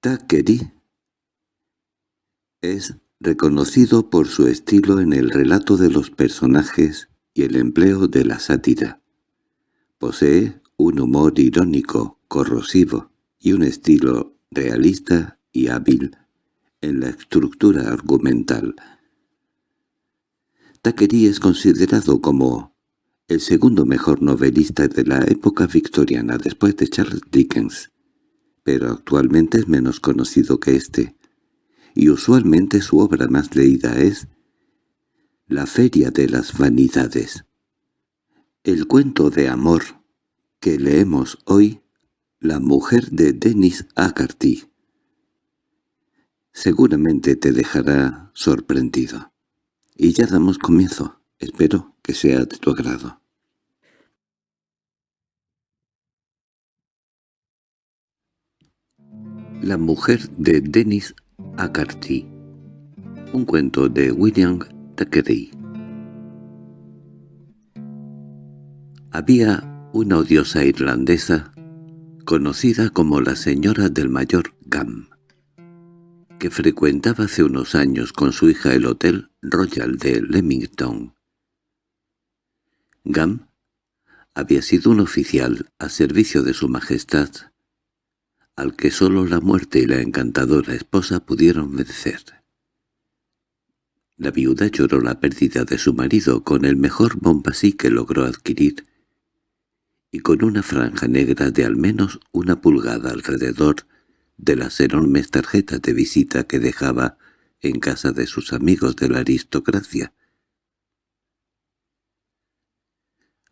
Thackeray es reconocido por su estilo en el relato de los personajes y el empleo de la sátira. Posee un humor irónico, corrosivo, y un estilo realista y hábil en la estructura argumental. Thackeray es considerado como el segundo mejor novelista de la época victoriana después de Charles Dickens, pero actualmente es menos conocido que éste, y usualmente su obra más leída es La feria de las vanidades. El cuento de amor que leemos hoy, La mujer de Denis Agarty, seguramente te dejará sorprendido. Y ya damos comienzo. Espero que sea de tu agrado. La mujer de Dennis Acarty Un cuento de William Thackeray Había una odiosa irlandesa conocida como la señora del mayor Gam, que frecuentaba hace unos años con su hija el Hotel Royal de Leamington. Gam había sido un oficial a servicio de su majestad, al que sólo la muerte y la encantadora esposa pudieron vencer. La viuda lloró la pérdida de su marido con el mejor bombasí que logró adquirir, y con una franja negra de al menos una pulgada alrededor de las enormes tarjetas de visita que dejaba en casa de sus amigos de la aristocracia,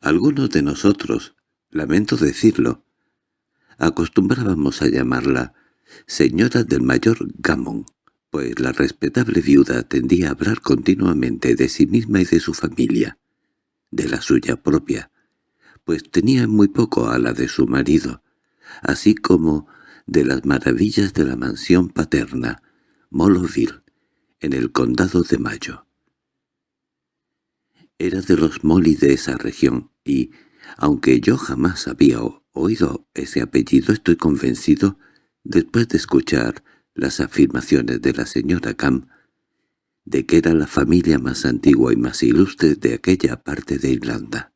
Algunos de nosotros, lamento decirlo, acostumbrábamos a llamarla señora del mayor Gamón, pues la respetable viuda tendía a hablar continuamente de sí misma y de su familia, de la suya propia, pues tenía muy poco a la de su marido, así como de las maravillas de la mansión paterna, Moloville, en el condado de Mayo. Era de los Molly de esa región, y, aunque yo jamás había oído ese apellido, estoy convencido, después de escuchar las afirmaciones de la señora Cam, de que era la familia más antigua y más ilustre de aquella parte de Irlanda.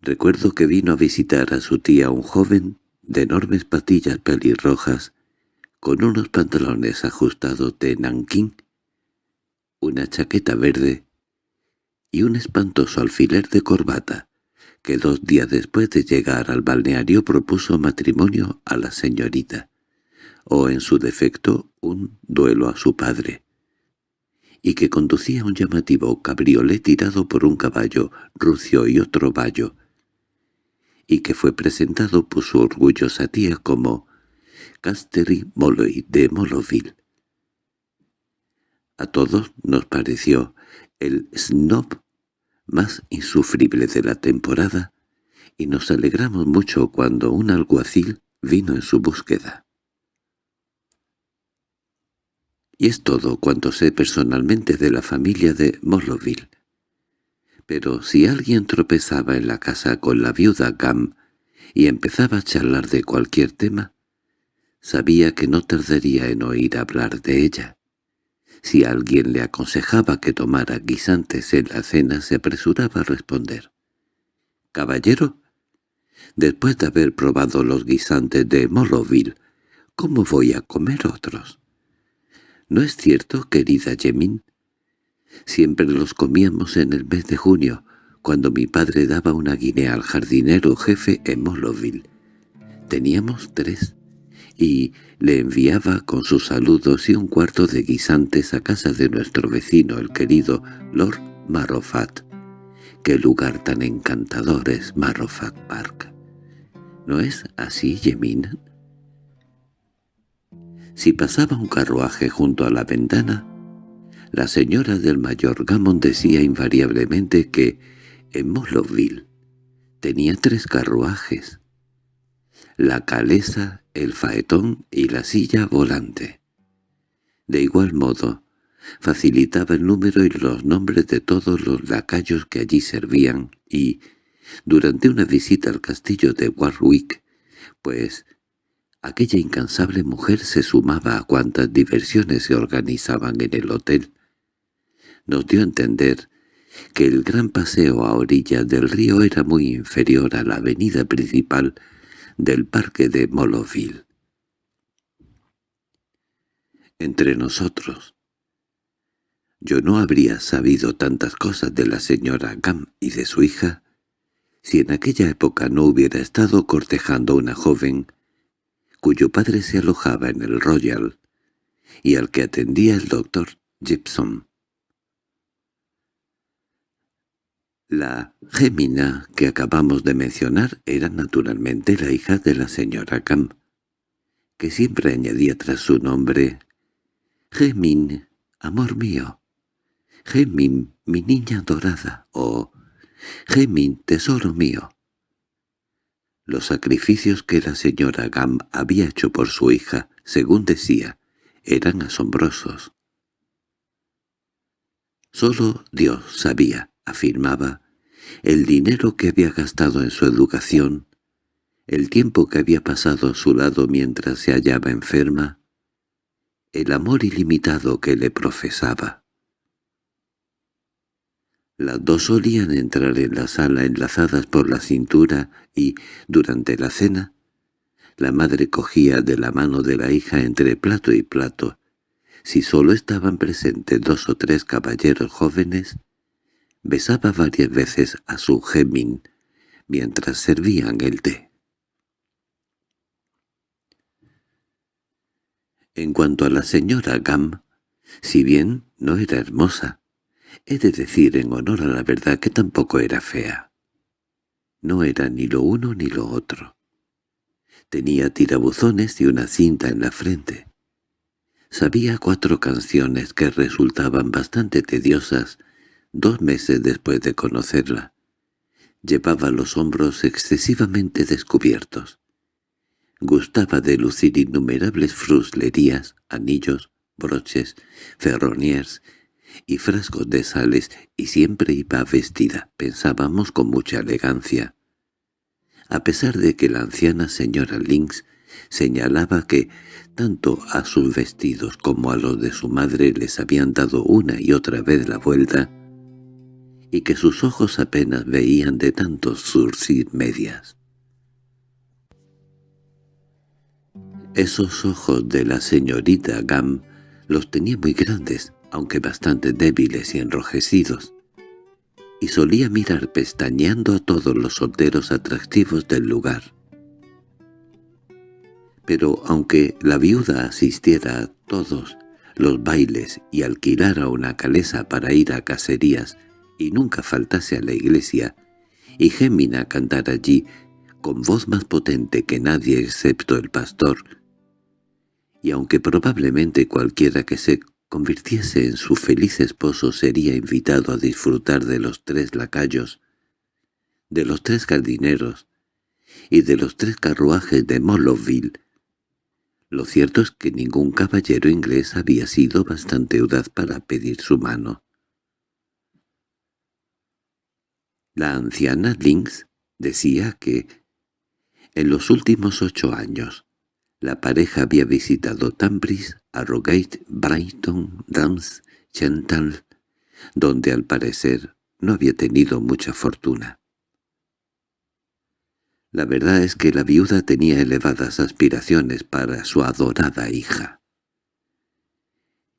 Recuerdo que vino a visitar a su tía un joven de enormes patillas pelirrojas, con unos pantalones ajustados de nanquín, una chaqueta verde y un espantoso alfiler de corbata, que dos días después de llegar al balneario propuso matrimonio a la señorita, o en su defecto un duelo a su padre, y que conducía un llamativo cabriolé tirado por un caballo rucio y otro vallo, y que fue presentado por su orgullosa tía como Castery Molloy de Moloville. A todos nos pareció el snob más insufrible de la temporada, y nos alegramos mucho cuando un alguacil vino en su búsqueda. Y es todo cuanto sé personalmente de la familia de Morloville. Pero si alguien tropezaba en la casa con la viuda Gam y empezaba a charlar de cualquier tema, sabía que no tardaría en oír hablar de ella. Si alguien le aconsejaba que tomara guisantes en la cena, se apresuraba a responder. «Caballero, después de haber probado los guisantes de Moloville, ¿cómo voy a comer otros?» «¿No es cierto, querida Yemin? Siempre los comíamos en el mes de junio, cuando mi padre daba una guinea al jardinero jefe en Moloville. Teníamos tres y le enviaba con sus saludos y un cuarto de guisantes a casa de nuestro vecino, el querido Lord Marrowfat. ¡Qué lugar tan encantador es Marrowfat Park! ¿No es así, Yemin? Si pasaba un carruaje junto a la ventana, la señora del mayor Gammon decía invariablemente que en Moloville tenía tres carruajes, la calesa, el faetón y la silla volante. De igual modo, facilitaba el número y los nombres de todos los lacayos que allí servían y, durante una visita al castillo de Warwick, pues aquella incansable mujer se sumaba a cuantas diversiones se organizaban en el hotel. Nos dio a entender que el gran paseo a orillas del río era muy inferior a la avenida principal del parque de Moloville. Entre nosotros, yo no habría sabido tantas cosas de la señora Gam y de su hija si en aquella época no hubiera estado cortejando a una joven cuyo padre se alojaba en el Royal y al que atendía el doctor Gibson. La Gemina que acabamos de mencionar era naturalmente la hija de la señora Gam, que siempre añadía tras su nombre «Gemin, amor mío». Gemin, mi niña dorada, o Gemin, tesoro mío. Los sacrificios que la señora Gam había hecho por su hija, según decía, eran asombrosos. Solo Dios sabía, afirmaba, el dinero que había gastado en su educación, el tiempo que había pasado a su lado mientras se hallaba enferma, el amor ilimitado que le profesaba. Las dos solían entrar en la sala enlazadas por la cintura y, durante la cena, la madre cogía de la mano de la hija entre plato y plato. Si solo estaban presentes dos o tres caballeros jóvenes, besaba varias veces a su gemín mientras servían el té. En cuanto a la señora Gam, si bien no era hermosa, He de decir en honor a la verdad que tampoco era fea. No era ni lo uno ni lo otro. Tenía tirabuzones y una cinta en la frente. Sabía cuatro canciones que resultaban bastante tediosas dos meses después de conocerla. Llevaba los hombros excesivamente descubiertos. Gustaba de lucir innumerables fruslerías, anillos, broches, ferroniers y frascos de sales, y siempre iba vestida, pensábamos con mucha elegancia. A pesar de que la anciana señora Lynx señalaba que tanto a sus vestidos como a los de su madre les habían dado una y otra vez la vuelta, y que sus ojos apenas veían de tantos surcir medias. Esos ojos de la señorita Gam los tenía muy grandes, aunque bastante débiles y enrojecidos, y solía mirar pestañeando a todos los solteros atractivos del lugar. Pero aunque la viuda asistiera a todos los bailes y alquilara una calesa para ir a cacerías y nunca faltase a la iglesia, y Gémina cantara allí con voz más potente que nadie excepto el pastor, y aunque probablemente cualquiera que se convirtiese en su feliz esposo sería invitado a disfrutar de los tres lacayos, de los tres jardineros y de los tres carruajes de Moloville. Lo cierto es que ningún caballero inglés había sido bastante audaz para pedir su mano. La anciana Lynx decía que, en los últimos ocho años, la pareja había visitado Tambris, Arrogate, Brighton, Rams, Chental, donde al parecer no había tenido mucha fortuna. La verdad es que la viuda tenía elevadas aspiraciones para su adorada hija.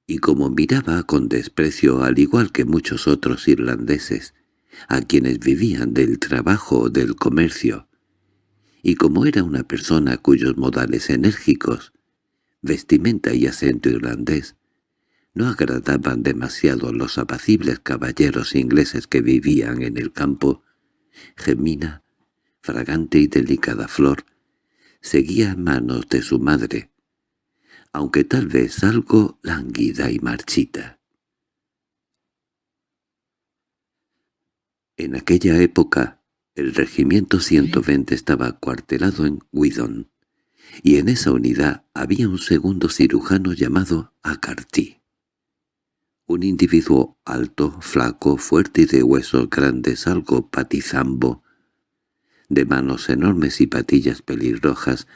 Y como miraba con desprecio al igual que muchos otros irlandeses, a quienes vivían del trabajo o del comercio, y como era una persona cuyos modales enérgicos, vestimenta y acento irlandés, no agradaban demasiado los apacibles caballeros ingleses que vivían en el campo, Gemina, fragante y delicada flor, seguía en manos de su madre, aunque tal vez algo lánguida y marchita. En aquella época, el regimiento 120 estaba acuartelado en Widon, y en esa unidad había un segundo cirujano llamado Acarty. Un individuo alto, flaco, fuerte y de huesos grandes, algo patizambo, de manos enormes y patillas pelirrojas,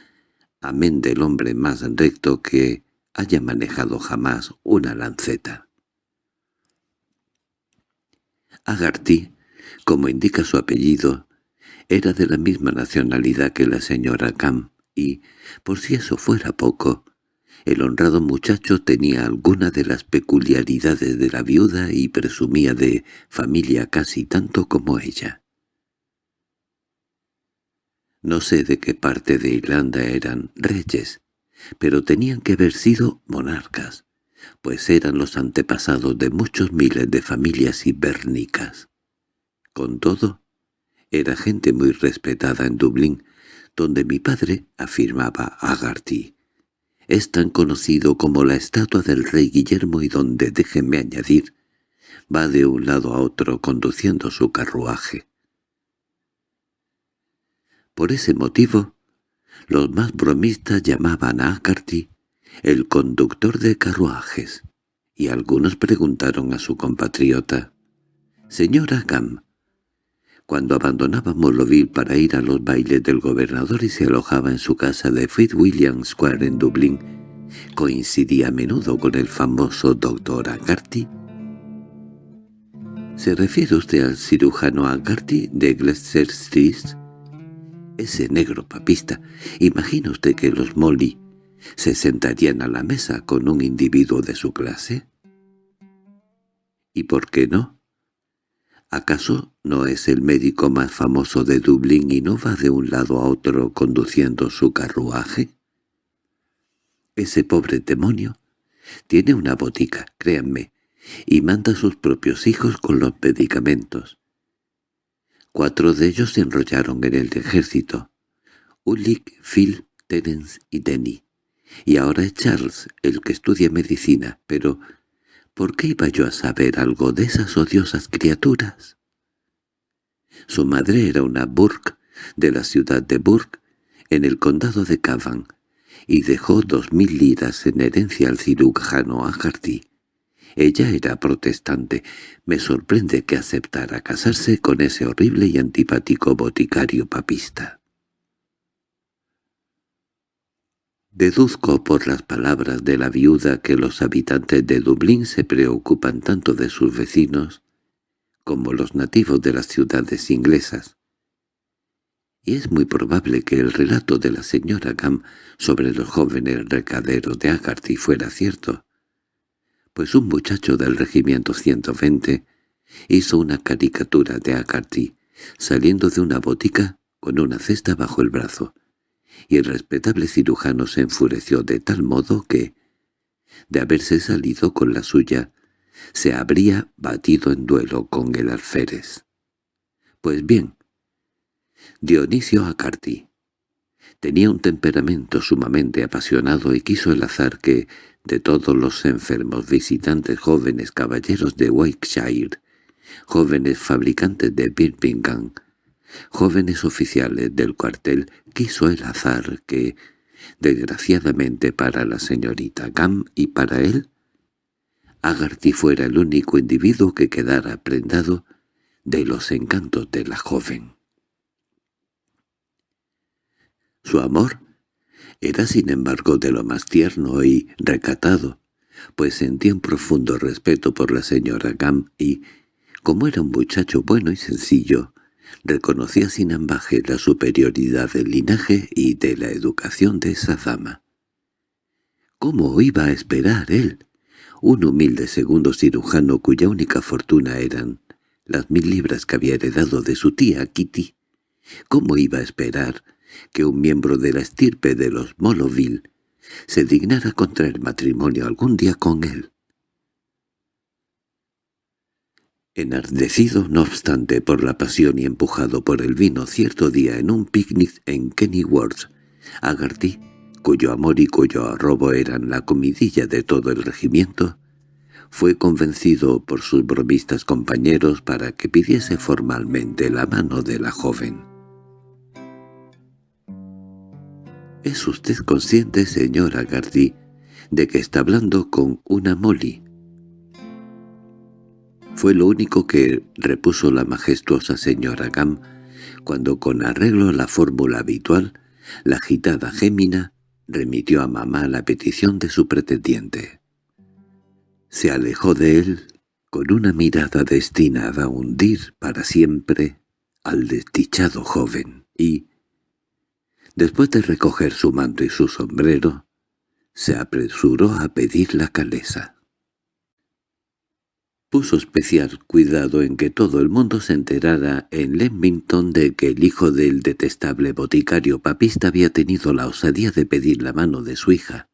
amén del hombre más recto que haya manejado jamás una lanceta. Agarty, como indica su apellido, era de la misma nacionalidad que la señora Cam, y, por si eso fuera poco, el honrado muchacho tenía alguna de las peculiaridades de la viuda y presumía de familia casi tanto como ella. No sé de qué parte de Irlanda eran reyes, pero tenían que haber sido monarcas, pues eran los antepasados de muchos miles de familias ibérnicas. Con todo, era gente muy respetada en Dublín, donde mi padre, afirmaba Agarty, es tan conocido como la estatua del rey Guillermo y donde, déjenme añadir, va de un lado a otro conduciendo su carruaje. Por ese motivo, los más bromistas llamaban a Agarty el conductor de carruajes, y algunos preguntaron a su compatriota, «Señora Gam, cuando abandonaba Moloville para ir a los bailes del gobernador y se alojaba en su casa de Fitzwilliam Square en Dublín, coincidía a menudo con el famoso doctor Agarty. ¿Se refiere usted al cirujano Agarty de Gloucester Street? Ese negro papista. ¿Imagina usted que los Molly se sentarían a la mesa con un individuo de su clase? ¿Y por qué no? ¿Acaso no es el médico más famoso de Dublín y no va de un lado a otro conduciendo su carruaje? Ese pobre demonio tiene una botica, créanme, y manda a sus propios hijos con los medicamentos. Cuatro de ellos se enrollaron en el ejército, Ulrich, Phil, Terence y Denny. Y ahora es Charles, el que estudia medicina, pero ¿Por qué iba yo a saber algo de esas odiosas criaturas? Su madre era una Burke, de la ciudad de Burke, en el condado de Cavan, y dejó dos mil liras en herencia al cirujano Agarty. Ella era protestante. Me sorprende que aceptara casarse con ese horrible y antipático boticario papista. Deduzco por las palabras de la viuda que los habitantes de Dublín se preocupan tanto de sus vecinos como los nativos de las ciudades inglesas. Y es muy probable que el relato de la señora Gam sobre los jóvenes recaderos de Agarty fuera cierto, pues un muchacho del regimiento 120 hizo una caricatura de Agarty saliendo de una botica con una cesta bajo el brazo y el respetable cirujano se enfureció de tal modo que, de haberse salido con la suya, se habría batido en duelo con el alférez. Pues bien, Dionisio Acarti tenía un temperamento sumamente apasionado y quiso el azar que, de todos los enfermos visitantes jóvenes caballeros de Wakeshire, jóvenes fabricantes de Birmingham, jóvenes oficiales del cuartel, quiso el azar que, desgraciadamente para la señorita Gam y para él, Agarty fuera el único individuo que quedara prendado de los encantos de la joven. Su amor era sin embargo de lo más tierno y recatado, pues sentía un profundo respeto por la señora Gam y, como era un muchacho bueno y sencillo, reconocía sin ambaje la superioridad del linaje y de la educación de esa dama. ¿Cómo iba a esperar él, un humilde segundo cirujano cuya única fortuna eran las mil libras que había heredado de su tía Kitty? ¿Cómo iba a esperar que un miembro de la estirpe de los Moloville se dignara contraer matrimonio algún día con él? Enardecido, no obstante, por la pasión y empujado por el vino cierto día en un picnic en Kennyworth, Agarty, cuyo amor y cuyo arrobo eran la comidilla de todo el regimiento, fue convencido por sus bromistas compañeros para que pidiese formalmente la mano de la joven. —¿Es usted consciente, señor Agarty, de que está hablando con una Molly? Fue lo único que repuso la majestuosa señora Gam cuando con arreglo a la fórmula habitual, la agitada Gémina remitió a mamá la petición de su pretendiente. Se alejó de él con una mirada destinada a hundir para siempre al desdichado joven y, después de recoger su manto y su sombrero, se apresuró a pedir la calesa puso especial cuidado en que todo el mundo se enterara en Leamington de que el hijo del detestable boticario papista había tenido la osadía de pedir la mano de su hija.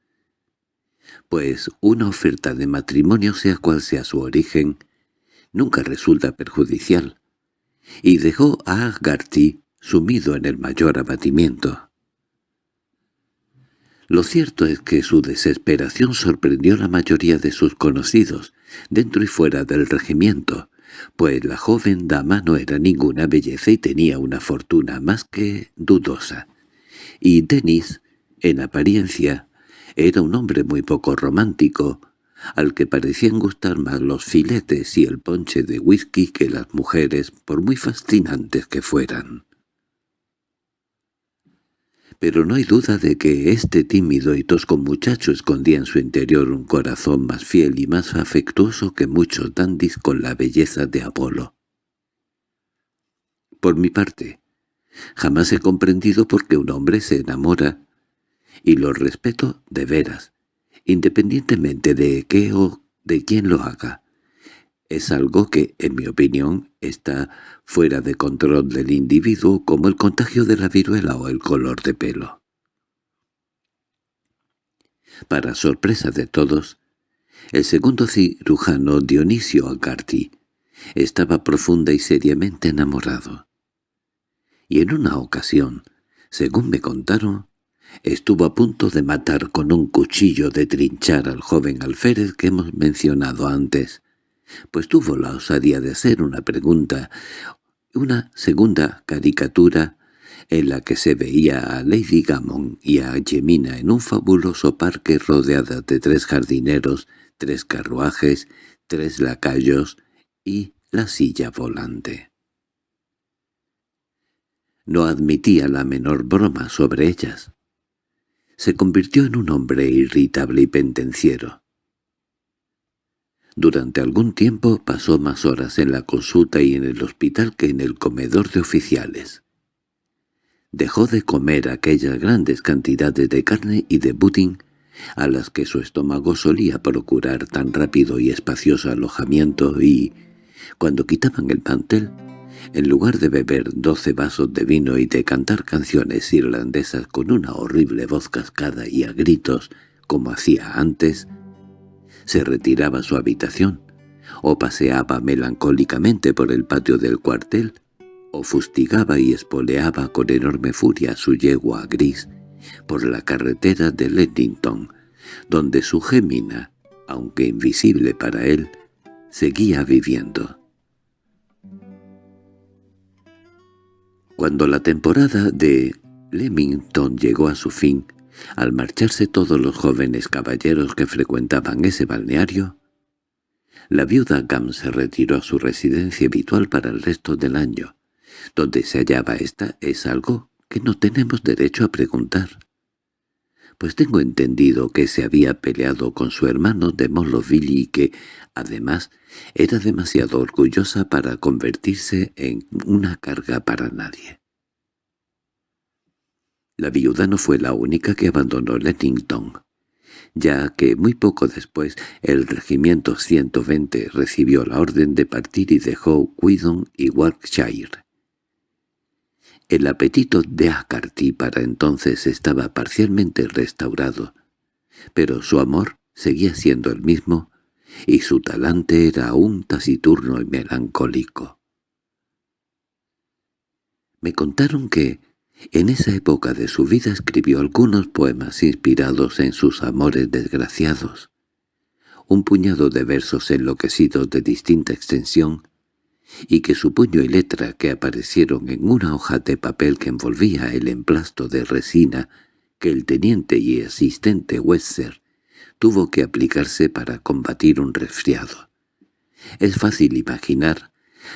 Pues una oferta de matrimonio, sea cual sea su origen, nunca resulta perjudicial, y dejó a Agarty sumido en el mayor abatimiento. Lo cierto es que su desesperación sorprendió a la mayoría de sus conocidos, dentro y fuera del regimiento, pues la joven dama no era ninguna belleza y tenía una fortuna más que dudosa. Y Denis, en apariencia, era un hombre muy poco romántico, al que parecían gustar más los filetes y el ponche de whisky que las mujeres, por muy fascinantes que fueran pero no hay duda de que este tímido y tosco muchacho escondía en su interior un corazón más fiel y más afectuoso que muchos dandis con la belleza de Apolo. Por mi parte, jamás he comprendido por qué un hombre se enamora, y lo respeto de veras, independientemente de qué o de quién lo haga es algo que, en mi opinión, está fuera de control del individuo como el contagio de la viruela o el color de pelo. Para sorpresa de todos, el segundo cirujano Dionisio Acarti estaba profunda y seriamente enamorado. Y en una ocasión, según me contaron, estuvo a punto de matar con un cuchillo de trinchar al joven alférez que hemos mencionado antes, pues tuvo la osadía de hacer una pregunta, una segunda caricatura en la que se veía a Lady Gammon y a Jemina en un fabuloso parque rodeada de tres jardineros, tres carruajes, tres lacayos y la silla volante. No admitía la menor broma sobre ellas. Se convirtió en un hombre irritable y pendenciero. Durante algún tiempo pasó más horas en la consulta y en el hospital que en el comedor de oficiales. Dejó de comer aquellas grandes cantidades de carne y de pudding a las que su estómago solía procurar tan rápido y espacioso alojamiento y, cuando quitaban el mantel, en lugar de beber doce vasos de vino y de cantar canciones irlandesas con una horrible voz cascada y a gritos, como hacía antes, se retiraba a su habitación, o paseaba melancólicamente por el patio del cuartel, o fustigaba y espoleaba con enorme furia su yegua gris por la carretera de Leddington, donde su gémina, aunque invisible para él, seguía viviendo. Cuando la temporada de Leamington llegó a su fin, al marcharse todos los jóvenes caballeros que frecuentaban ese balneario, la viuda Gam se retiró a su residencia habitual para el resto del año. Donde se hallaba esta es algo que no tenemos derecho a preguntar. Pues tengo entendido que se había peleado con su hermano de Moloville y que, además, era demasiado orgullosa para convertirse en una carga para nadie. La viuda no fue la única que abandonó Lettington, ya que muy poco después el regimiento 120 recibió la orden de partir y dejó Cuidon y Warwickshire. El apetito de Acarty para entonces estaba parcialmente restaurado, pero su amor seguía siendo el mismo y su talante era aún taciturno y melancólico. Me contaron que, en esa época de su vida escribió algunos poemas inspirados en sus amores desgraciados, un puñado de versos enloquecidos de distinta extensión, y que su puño y letra que aparecieron en una hoja de papel que envolvía el emplasto de resina que el teniente y asistente Wester tuvo que aplicarse para combatir un resfriado. Es fácil imaginar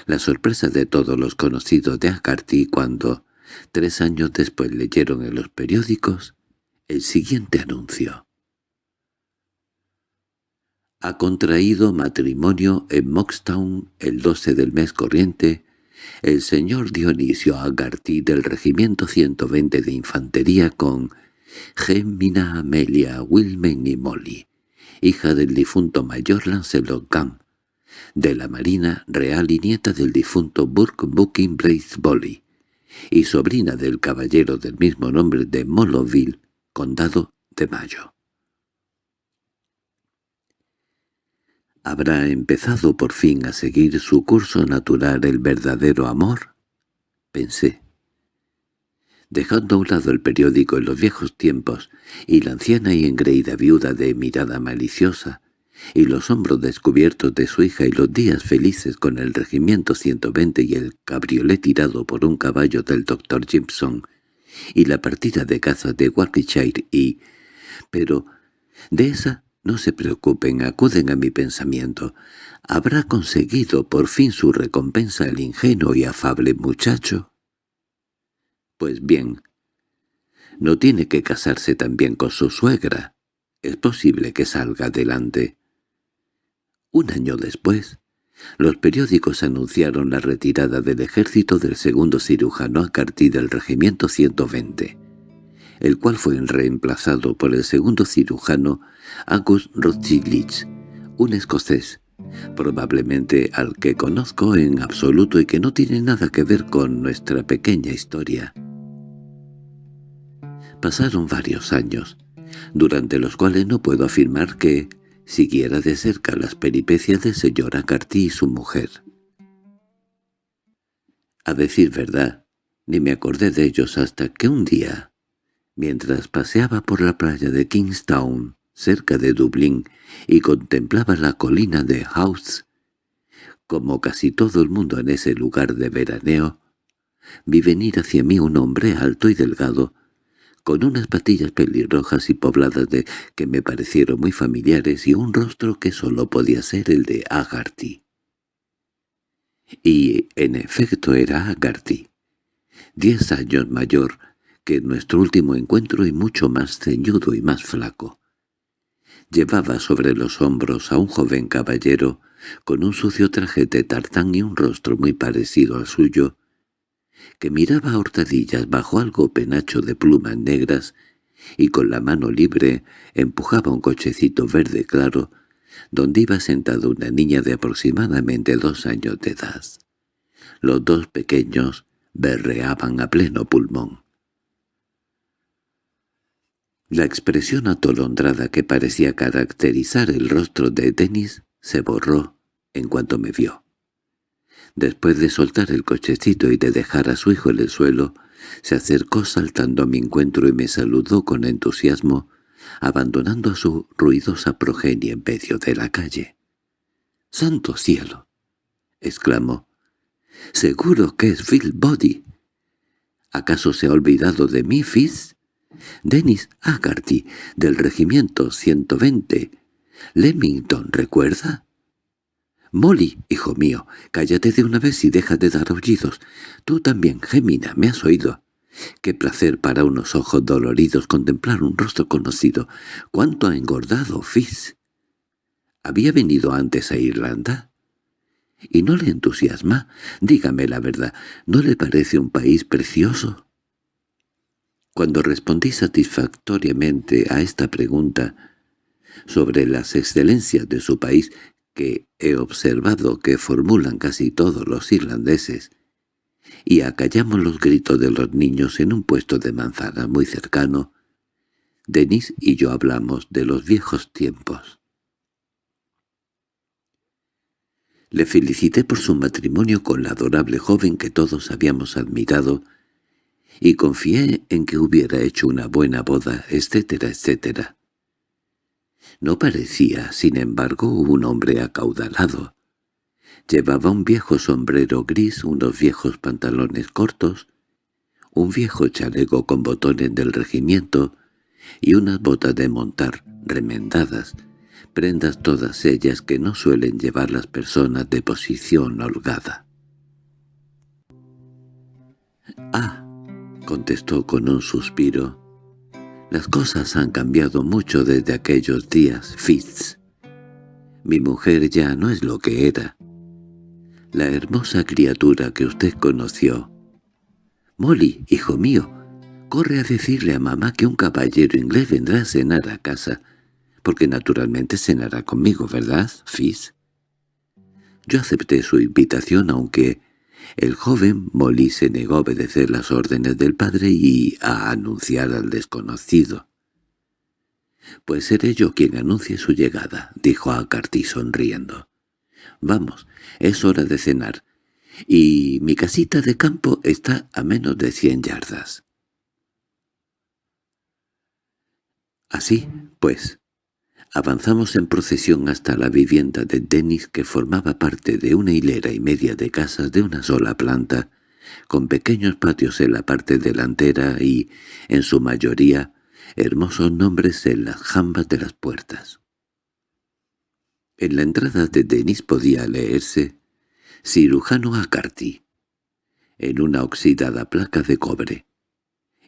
la sorpresa de todos los conocidos de Agarty cuando, tres años después leyeron en los periódicos, el siguiente anuncio. Ha contraído matrimonio en Moxtown el 12 del mes corriente el señor Dionisio Agarty del Regimiento 120 de Infantería con Gemina Amelia Wilmen y Molly, hija del difunto mayor Lancelot Gam, de la Marina Real y nieta del difunto Burke Booking Brace Bolly, y sobrina del caballero del mismo nombre de Moloville, condado de Mayo. ¿Habrá empezado por fin a seguir su curso natural el verdadero amor? Pensé. Dejando a un lado el periódico en los viejos tiempos, y la anciana y engreída viuda de mirada maliciosa, y los hombros descubiertos de su hija y los días felices con el regimiento 120 y el cabriolet tirado por un caballo del doctor Gibson, y la partida de caza de Warwickshire y... Pero de esa no se preocupen, acuden a mi pensamiento. ¿Habrá conseguido por fin su recompensa el ingenuo y afable muchacho? Pues bien, no tiene que casarse también con su suegra. Es posible que salga adelante. Un año después, los periódicos anunciaron la retirada del ejército del segundo cirujano a partir del regimiento 120 el cual fue reemplazado por el segundo cirujano August Rothschild, un escocés, probablemente al que conozco en absoluto y que no tiene nada que ver con nuestra pequeña historia. Pasaron varios años, durante los cuales no puedo afirmar que siguiera de cerca las peripecias del señor Acarty y su mujer. A decir verdad, ni me acordé de ellos hasta que un día, Mientras paseaba por la playa de Kingstown, cerca de Dublín, y contemplaba la colina de House, como casi todo el mundo en ese lugar de veraneo, vi venir hacia mí un hombre alto y delgado, con unas patillas pelirrojas y pobladas de que me parecieron muy familiares y un rostro que solo podía ser el de Agarty. Y en efecto era Agarty, diez años mayor, que nuestro último encuentro y mucho más ceñudo y más flaco. Llevaba sobre los hombros a un joven caballero con un sucio traje de tartán y un rostro muy parecido al suyo, que miraba a hurtadillas bajo algo penacho de plumas negras y con la mano libre empujaba un cochecito verde claro donde iba sentada una niña de aproximadamente dos años de edad. Los dos pequeños berreaban a pleno pulmón. La expresión atolondrada que parecía caracterizar el rostro de Denis se borró en cuanto me vio. Después de soltar el cochecito y de dejar a su hijo en el suelo, se acercó saltando a mi encuentro y me saludó con entusiasmo, abandonando a su ruidosa progenie en medio de la calle. —¡Santo cielo! —exclamó. —Seguro que es Phil Body. ¿Acaso se ha olvidado de mí, Fizz? Dennis Agarty, del regimiento 120. Leamington, ¿recuerda? Molly, hijo mío, cállate de una vez y deja de dar aullidos. Tú también, Gemina, ¿me has oído? Qué placer para unos ojos doloridos contemplar un rostro conocido. ¿Cuánto ha engordado, Fizz? ¿Había venido antes a Irlanda? ¿Y no le entusiasma? Dígame la verdad, ¿no le parece un país precioso? Cuando respondí satisfactoriamente a esta pregunta sobre las excelencias de su país que he observado que formulan casi todos los irlandeses, y acallamos los gritos de los niños en un puesto de manzana muy cercano, Denis y yo hablamos de los viejos tiempos. Le felicité por su matrimonio con la adorable joven que todos habíamos admirado y confié en que hubiera hecho una buena boda, etcétera, etcétera. No parecía, sin embargo, un hombre acaudalado. Llevaba un viejo sombrero gris, unos viejos pantalones cortos, un viejo chaleco con botones del regimiento y unas botas de montar remendadas, prendas todas ellas que no suelen llevar las personas de posición holgada. —¡Ah! —contestó con un suspiro— las cosas han cambiado mucho desde aquellos días, Fitz. Mi mujer ya no es lo que era. La hermosa criatura que usted conoció. Molly, hijo mío, corre a decirle a mamá que un caballero inglés vendrá a cenar a casa, porque naturalmente cenará conmigo, ¿verdad, Fitz? Yo acepté su invitación aunque el joven Molly se negó a obedecer las órdenes del padre y a anunciar al desconocido. «Pues seré yo quien anuncie su llegada», dijo a Carty sonriendo. «Vamos, es hora de cenar, y mi casita de campo está a menos de cien yardas». Así, pues, avanzamos en procesión hasta la vivienda de Dennis que formaba parte de una hilera y media de casas de una sola planta, con pequeños patios en la parte delantera y, en su mayoría, hermosos nombres en las jambas de las puertas. En la entrada de Denis podía leerse «Cirujano Acarty», en una oxidada placa de cobre,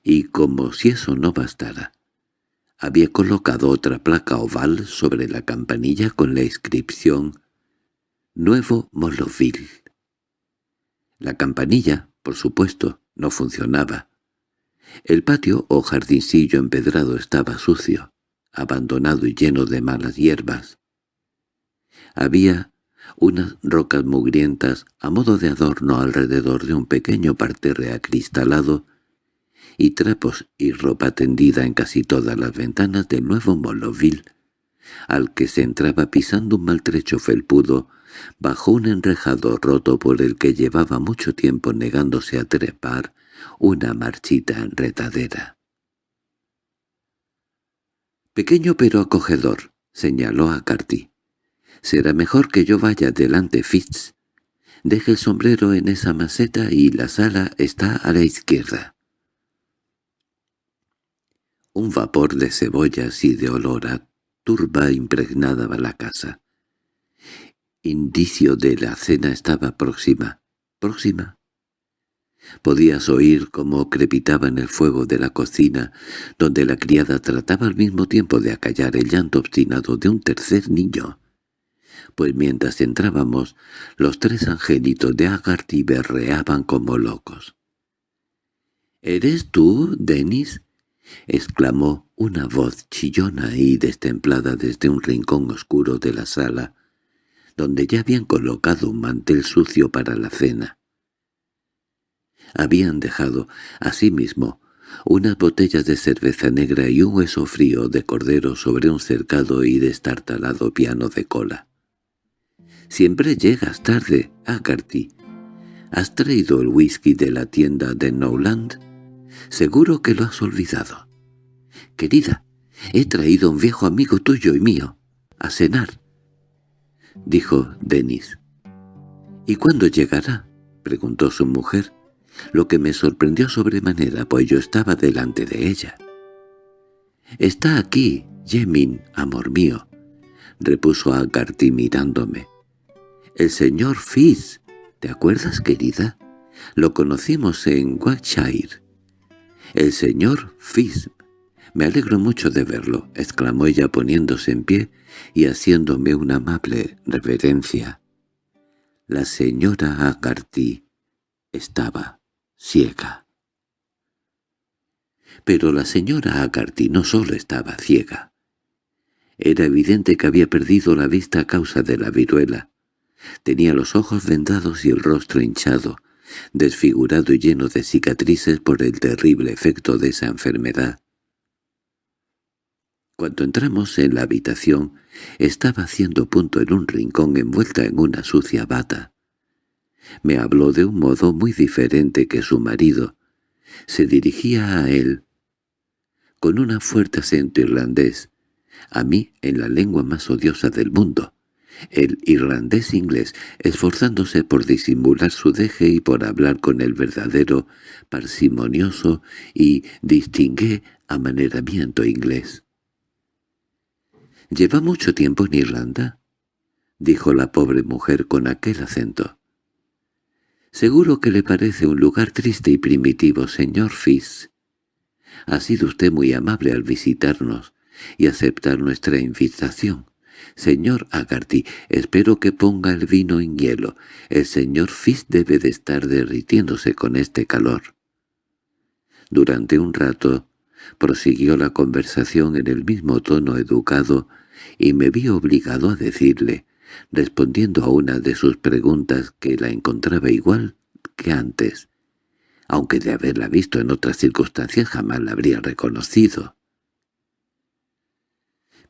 y como si eso no bastara, había colocado otra placa oval sobre la campanilla con la inscripción «Nuevo Moloville». La campanilla, por supuesto, no funcionaba, el patio o jardincillo empedrado estaba sucio, abandonado y lleno de malas hierbas. Había unas rocas mugrientas a modo de adorno alrededor de un pequeño parterre acristalado y trapos y ropa tendida en casi todas las ventanas del nuevo Moloville, al que se entraba pisando un maltrecho felpudo bajo un enrejado roto por el que llevaba mucho tiempo negándose a trepar una marchita enredadera. «Pequeño pero acogedor», señaló a Carty. «Será mejor que yo vaya delante, Fitz. Deje el sombrero en esa maceta y la sala está a la izquierda». Un vapor de cebollas y de olor a turba impregnaba la casa. Indicio de la cena estaba próxima, próxima, Podías oír cómo crepitaba en el fuego de la cocina, donde la criada trataba al mismo tiempo de acallar el llanto obstinado de un tercer niño. Pues mientras entrábamos, los tres angelitos de Agarty berreaban como locos. —¿Eres tú, Denis? —exclamó una voz chillona y destemplada desde un rincón oscuro de la sala, donde ya habían colocado un mantel sucio para la cena. Habían dejado, asimismo, unas botellas de cerveza negra y un hueso frío de cordero sobre un cercado y destartalado piano de cola. «Siempre llegas tarde, Agarty. ¿Has traído el whisky de la tienda de Nowland? Seguro que lo has olvidado. Querida, he traído un viejo amigo tuyo y mío, a cenar», dijo Denis. «¿Y cuándo llegará?» preguntó su mujer lo que me sorprendió sobremanera, pues yo estaba delante de ella. «Está aquí, Yemin, amor mío», repuso Agarty mirándome. «El señor Fizz, ¿te acuerdas, querida? Lo conocimos en Warwickshire». «El señor Fizz. Me alegro mucho de verlo», exclamó ella poniéndose en pie y haciéndome una amable reverencia. La señora Agarty estaba ciega. Pero la señora Agarty no solo estaba ciega. Era evidente que había perdido la vista a causa de la viruela. Tenía los ojos vendados y el rostro hinchado, desfigurado y lleno de cicatrices por el terrible efecto de esa enfermedad. Cuando entramos en la habitación, estaba haciendo punto en un rincón envuelta en una sucia bata. Me habló de un modo muy diferente que su marido. Se dirigía a él con un fuerte acento irlandés, a mí en la lengua más odiosa del mundo, el irlandés inglés, esforzándose por disimular su deje y por hablar con el verdadero, parsimonioso y distingué amaneramiento inglés. —¿Lleva mucho tiempo en Irlanda? —dijo la pobre mujer con aquel acento. Seguro que le parece un lugar triste y primitivo, señor Fizz. Ha sido usted muy amable al visitarnos y aceptar nuestra invitación. Señor Agarty, espero que ponga el vino en hielo. El señor Fizz debe de estar derritiéndose con este calor. Durante un rato prosiguió la conversación en el mismo tono educado y me vi obligado a decirle, respondiendo a una de sus preguntas que la encontraba igual que antes, aunque de haberla visto en otras circunstancias jamás la habría reconocido.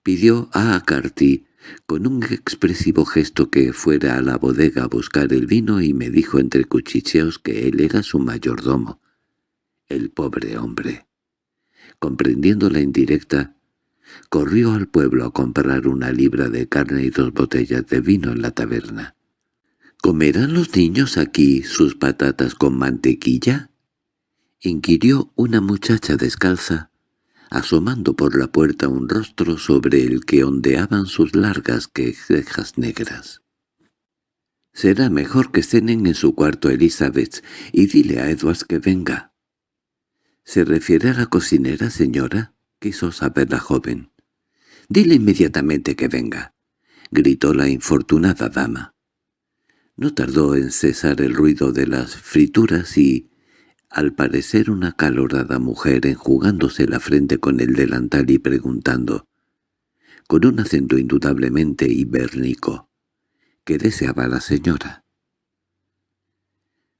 Pidió a Acarty con un expresivo gesto que fuera a la bodega a buscar el vino y me dijo entre cuchicheos que él era su mayordomo. El pobre hombre. Comprendiendo la indirecta, corrió al pueblo a comprar una libra de carne y dos botellas de vino en la taberna. —¿Comerán los niños aquí sus patatas con mantequilla? —inquirió una muchacha descalza, asomando por la puerta un rostro sobre el que ondeaban sus largas cejas negras. —Será mejor que cenen en su cuarto, Elizabeth, y dile a Edwards que venga. —¿Se refiere a la cocinera, señora? —quiso saber la joven. —Dile inmediatamente que venga —gritó la infortunada dama. No tardó en cesar el ruido de las frituras y, al parecer una calorada mujer enjugándose la frente con el delantal y preguntando, con un acento indudablemente ibérnico, ¿qué deseaba la señora?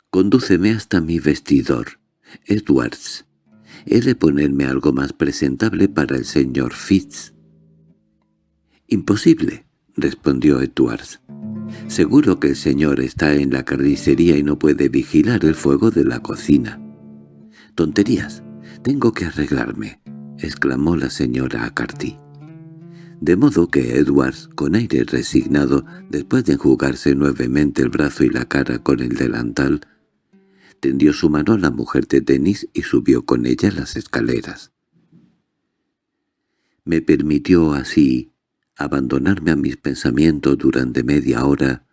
«Condúceme hasta mi vestidor, Edwards. He de ponerme algo más presentable para el señor Fitz». «Imposible», respondió Edwards. Seguro que el señor está en la carnicería y no puede vigilar el fuego de la cocina. —Tonterías. Tengo que arreglarme —exclamó la señora Acarty. De modo que Edwards, con aire resignado, después de enjugarse nuevamente el brazo y la cara con el delantal, tendió su mano a la mujer de Denis y subió con ella las escaleras. Me permitió así abandonarme a mis pensamientos durante media hora,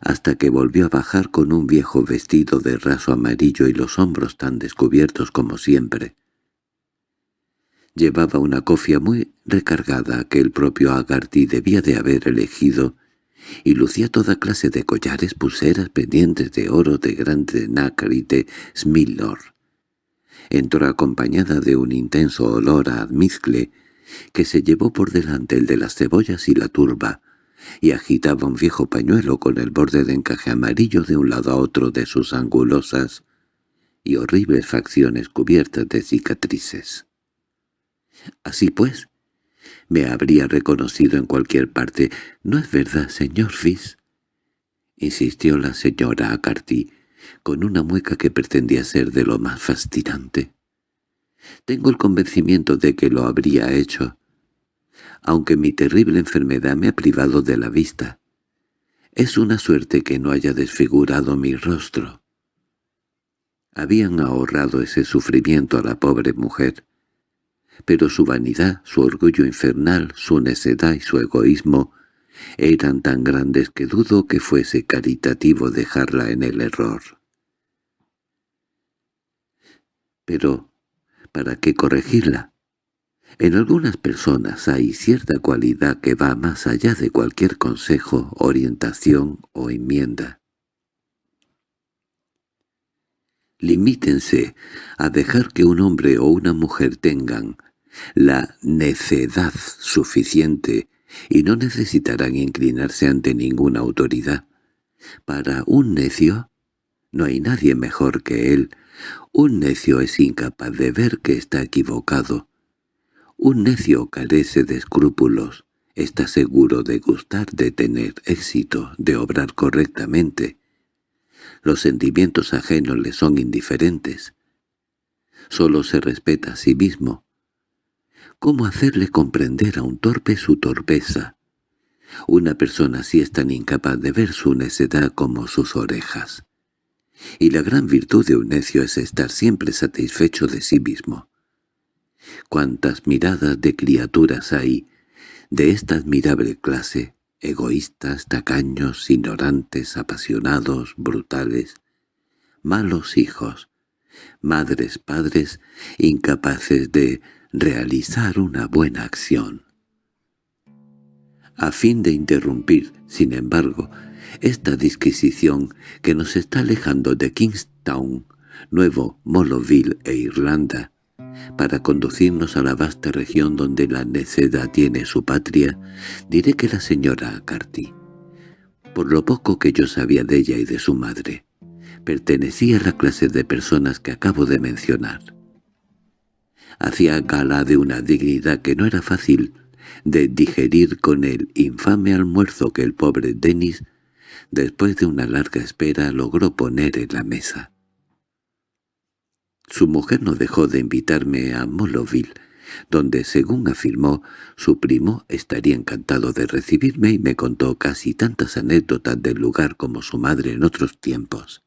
hasta que volvió a bajar con un viejo vestido de raso amarillo y los hombros tan descubiertos como siempre. Llevaba una cofia muy recargada que el propio Agarty debía de haber elegido, y lucía toda clase de collares, pulseras, pendientes de oro, de grande nácar y de smilor. Entró acompañada de un intenso olor a almizcle, que se llevó por delante el de las cebollas y la turba, y agitaba un viejo pañuelo con el borde de encaje amarillo de un lado a otro de sus angulosas y horribles facciones cubiertas de cicatrices. Así pues, me habría reconocido en cualquier parte. —¿No es verdad, señor Fizz? —insistió la señora Acarty, con una mueca que pretendía ser de lo más fascinante. Tengo el convencimiento de que lo habría hecho, aunque mi terrible enfermedad me ha privado de la vista. Es una suerte que no haya desfigurado mi rostro. Habían ahorrado ese sufrimiento a la pobre mujer, pero su vanidad, su orgullo infernal, su necedad y su egoísmo eran tan grandes que dudo que fuese caritativo dejarla en el error. Pero ¿Para qué corregirla? En algunas personas hay cierta cualidad que va más allá de cualquier consejo, orientación o enmienda. Limítense a dejar que un hombre o una mujer tengan la necedad suficiente y no necesitarán inclinarse ante ninguna autoridad. Para un necio no hay nadie mejor que él, un necio es incapaz de ver que está equivocado. Un necio carece de escrúpulos, está seguro de gustar, de tener éxito, de obrar correctamente. Los sentimientos ajenos le son indiferentes. Solo se respeta a sí mismo. ¿Cómo hacerle comprender a un torpe su torpeza? Una persona así es tan incapaz de ver su necedad como sus orejas y la gran virtud de un necio es estar siempre satisfecho de sí mismo. Cuántas miradas de criaturas hay de esta admirable clase egoístas, tacaños, ignorantes, apasionados, brutales, malos hijos, madres, padres, incapaces de realizar una buena acción. A fin de interrumpir, sin embargo, esta disquisición que nos está alejando de Kingstown, Nuevo Moloville e Irlanda, para conducirnos a la vasta región donde la necedad tiene su patria, diré que la señora Carty, por lo poco que yo sabía de ella y de su madre, pertenecía a la clase de personas que acabo de mencionar. Hacía gala de una dignidad que no era fácil de digerir con el infame almuerzo que el pobre Denis, después de una larga espera, logró poner en la mesa. Su mujer no dejó de invitarme a Moloville, donde, según afirmó, su primo estaría encantado de recibirme y me contó casi tantas anécdotas del lugar como su madre en otros tiempos.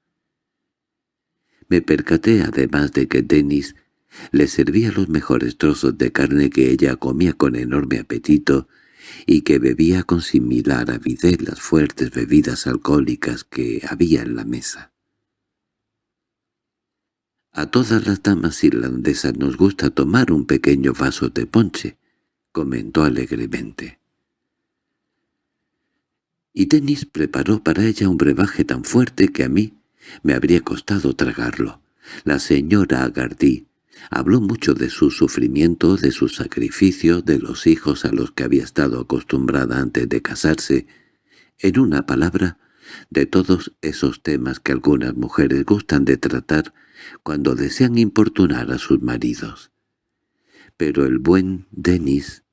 Me percaté además de que Denis le servía los mejores trozos de carne que ella comía con enorme apetito y que bebía con similar avidez las fuertes bebidas alcohólicas que había en la mesa. A todas las damas irlandesas nos gusta tomar un pequeño vaso de ponche, comentó alegremente. Y Denis preparó para ella un brebaje tan fuerte que a mí me habría costado tragarlo. La señora Agardí habló mucho de su sufrimiento, de su sacrificio, de los hijos a los que había estado acostumbrada antes de casarse, en una palabra, de todos esos temas que algunas mujeres gustan de tratar cuando desean importunar a sus maridos. Pero el buen Denis,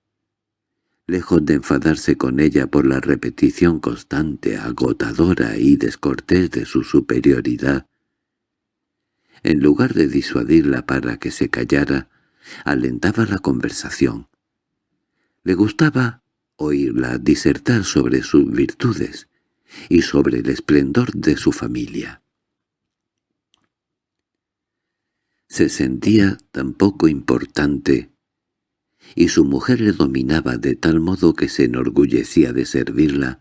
lejos de enfadarse con ella por la repetición constante, agotadora y descortés de su superioridad, en lugar de disuadirla para que se callara, alentaba la conversación. Le gustaba oírla disertar sobre sus virtudes y sobre el esplendor de su familia. Se sentía tan poco importante, y su mujer le dominaba de tal modo que se enorgullecía de servirla,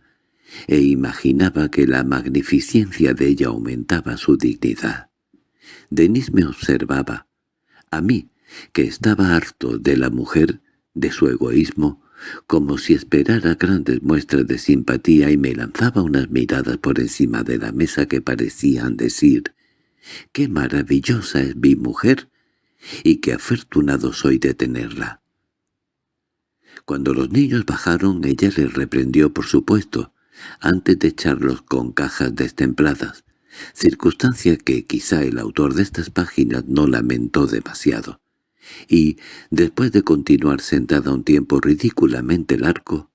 e imaginaba que la magnificencia de ella aumentaba su dignidad. Denis me observaba, a mí, que estaba harto de la mujer, de su egoísmo, como si esperara grandes muestras de simpatía y me lanzaba unas miradas por encima de la mesa que parecían decir ¡Qué maravillosa es mi mujer! y qué afortunado soy de tenerla. Cuando los niños bajaron ella les reprendió por supuesto, antes de echarlos con cajas destempladas, circunstancia que quizá el autor de estas páginas no lamentó demasiado. Y, después de continuar sentada un tiempo ridículamente largo,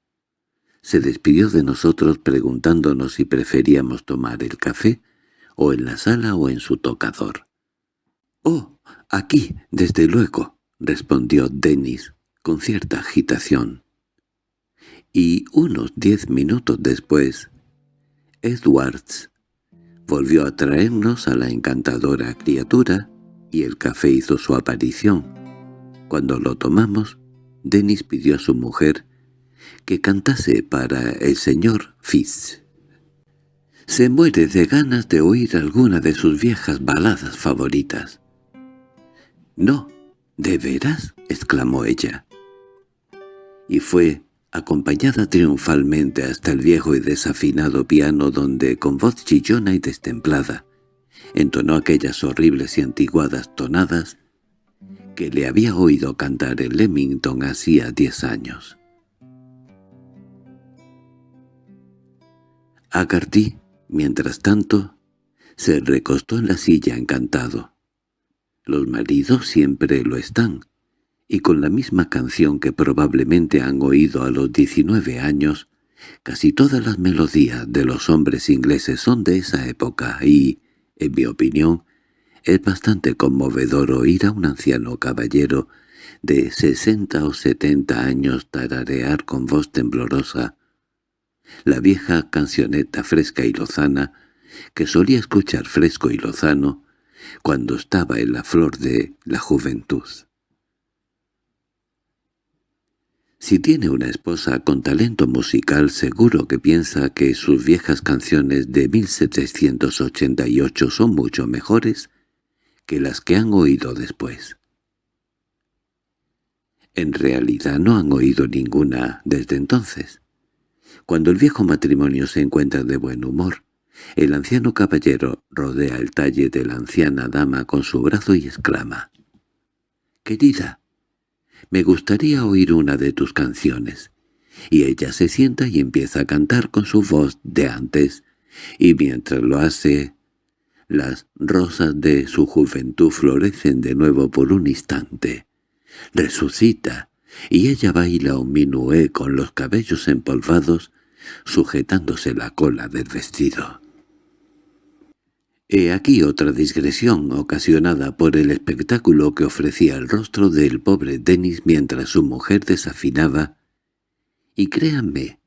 se despidió de nosotros preguntándonos si preferíamos tomar el café o en la sala o en su tocador. —Oh, aquí, desde luego —respondió Denis con cierta agitación. Y unos diez minutos después, Edwards volvió a traernos a la encantadora criatura y el café hizo su aparición. Cuando lo tomamos, Denis pidió a su mujer que cantase para el señor Fitz. Se muere de ganas de oír alguna de sus viejas baladas favoritas. —No, ¿de veras? —exclamó ella. Y fue acompañada triunfalmente hasta el viejo y desafinado piano donde, con voz chillona y destemplada, entonó aquellas horribles y antiguadas tonadas que le había oído cantar en Leamington hacía diez años. Agarty Mientras tanto, se recostó en la silla encantado. Los maridos siempre lo están, y con la misma canción que probablemente han oído a los diecinueve años, casi todas las melodías de los hombres ingleses son de esa época y, en mi opinión, es bastante conmovedor oír a un anciano caballero de sesenta o setenta años tararear con voz temblorosa la vieja cancioneta fresca y lozana, que solía escuchar fresco y lozano cuando estaba en la flor de la juventud. Si tiene una esposa con talento musical, seguro que piensa que sus viejas canciones de 1788 son mucho mejores que las que han oído después. En realidad no han oído ninguna desde entonces. Cuando el viejo matrimonio se encuentra de buen humor, el anciano caballero rodea el talle de la anciana dama con su brazo y exclama «Querida, me gustaría oír una de tus canciones». Y ella se sienta y empieza a cantar con su voz de antes, y mientras lo hace, las rosas de su juventud florecen de nuevo por un instante. Resucita, y ella baila un minué con los cabellos empolvados, sujetándose la cola del vestido. He aquí otra digresión ocasionada por el espectáculo que ofrecía el rostro del pobre Denis mientras su mujer desafinaba, y créanme,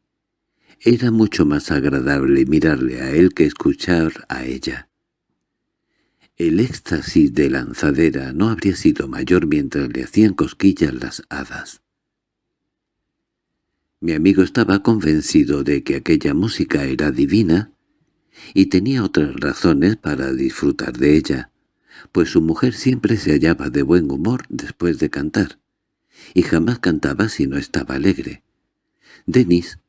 era mucho más agradable mirarle a él que escuchar a ella. El éxtasis de lanzadera no habría sido mayor mientras le hacían cosquillas las hadas. Mi amigo estaba convencido de que aquella música era divina y tenía otras razones para disfrutar de ella, pues su mujer siempre se hallaba de buen humor después de cantar, y jamás cantaba si no estaba alegre. Denis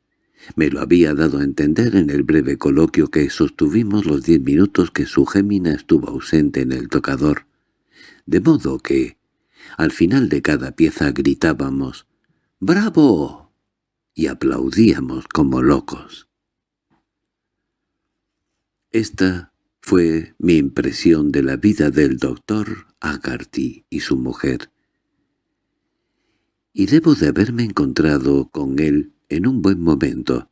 me lo había dado a entender en el breve coloquio que sostuvimos los diez minutos que su gémina estuvo ausente en el tocador, de modo que, al final de cada pieza gritábamos «¡Bravo!» y aplaudíamos como locos. Esta fue mi impresión de la vida del doctor Agarty y su mujer, y debo de haberme encontrado con él en un buen momento,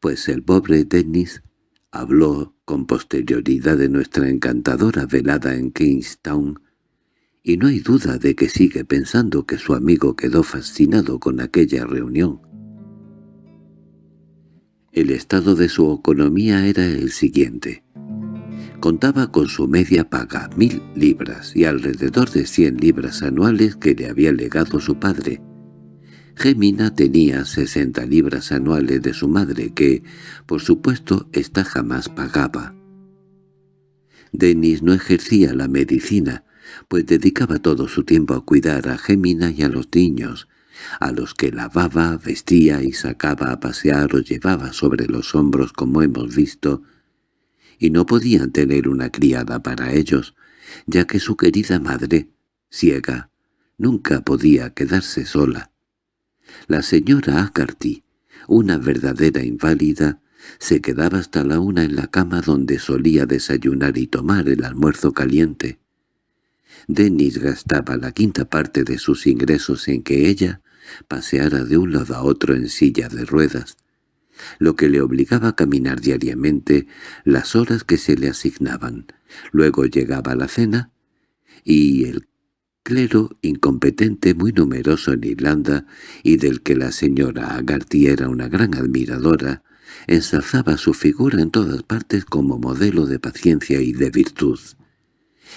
pues el pobre Dennis habló con posterioridad de nuestra encantadora velada en Kingstown, y no hay duda de que sigue pensando que su amigo quedó fascinado con aquella reunión. El estado de su economía era el siguiente. Contaba con su media paga, mil libras, y alrededor de cien libras anuales que le había legado su padre, Gemina tenía sesenta libras anuales de su madre que, por supuesto, ésta jamás pagaba. Denis no ejercía la medicina, pues dedicaba todo su tiempo a cuidar a Gemina y a los niños, a los que lavaba, vestía y sacaba a pasear o llevaba sobre los hombros como hemos visto, y no podían tener una criada para ellos, ya que su querida madre, ciega, nunca podía quedarse sola. La señora Acarty, una verdadera inválida, se quedaba hasta la una en la cama donde solía desayunar y tomar el almuerzo caliente. Denis gastaba la quinta parte de sus ingresos en que ella paseara de un lado a otro en silla de ruedas, lo que le obligaba a caminar diariamente las horas que se le asignaban. Luego llegaba la cena, y el clero incompetente muy numeroso en Irlanda y del que la señora Agarty era una gran admiradora, ensalzaba su figura en todas partes como modelo de paciencia y de virtud,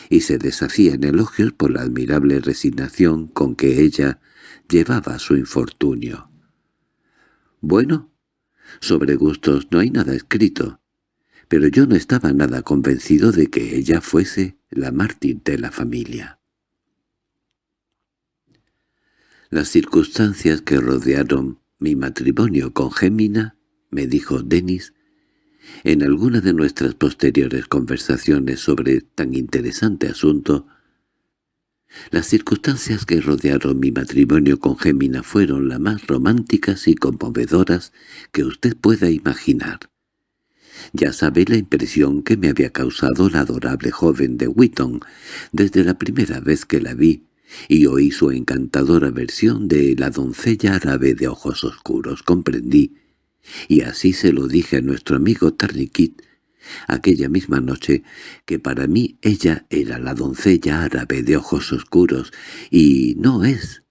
y se deshacía en elogios por la admirable resignación con que ella llevaba su infortunio. Bueno, sobre gustos no hay nada escrito, pero yo no estaba nada convencido de que ella fuese la mártir de la familia. Las circunstancias que rodearon mi matrimonio con Gémina, me dijo Denis, en alguna de nuestras posteriores conversaciones sobre tan interesante asunto, las circunstancias que rodearon mi matrimonio con Gémina fueron las más románticas y conmovedoras que usted pueda imaginar. Ya sabe la impresión que me había causado la adorable joven de Witton desde la primera vez que la vi y oí su encantadora versión de la doncella árabe de ojos oscuros, comprendí, y así se lo dije a nuestro amigo Tarniquit aquella misma noche, que para mí ella era la doncella árabe de ojos oscuros, y no es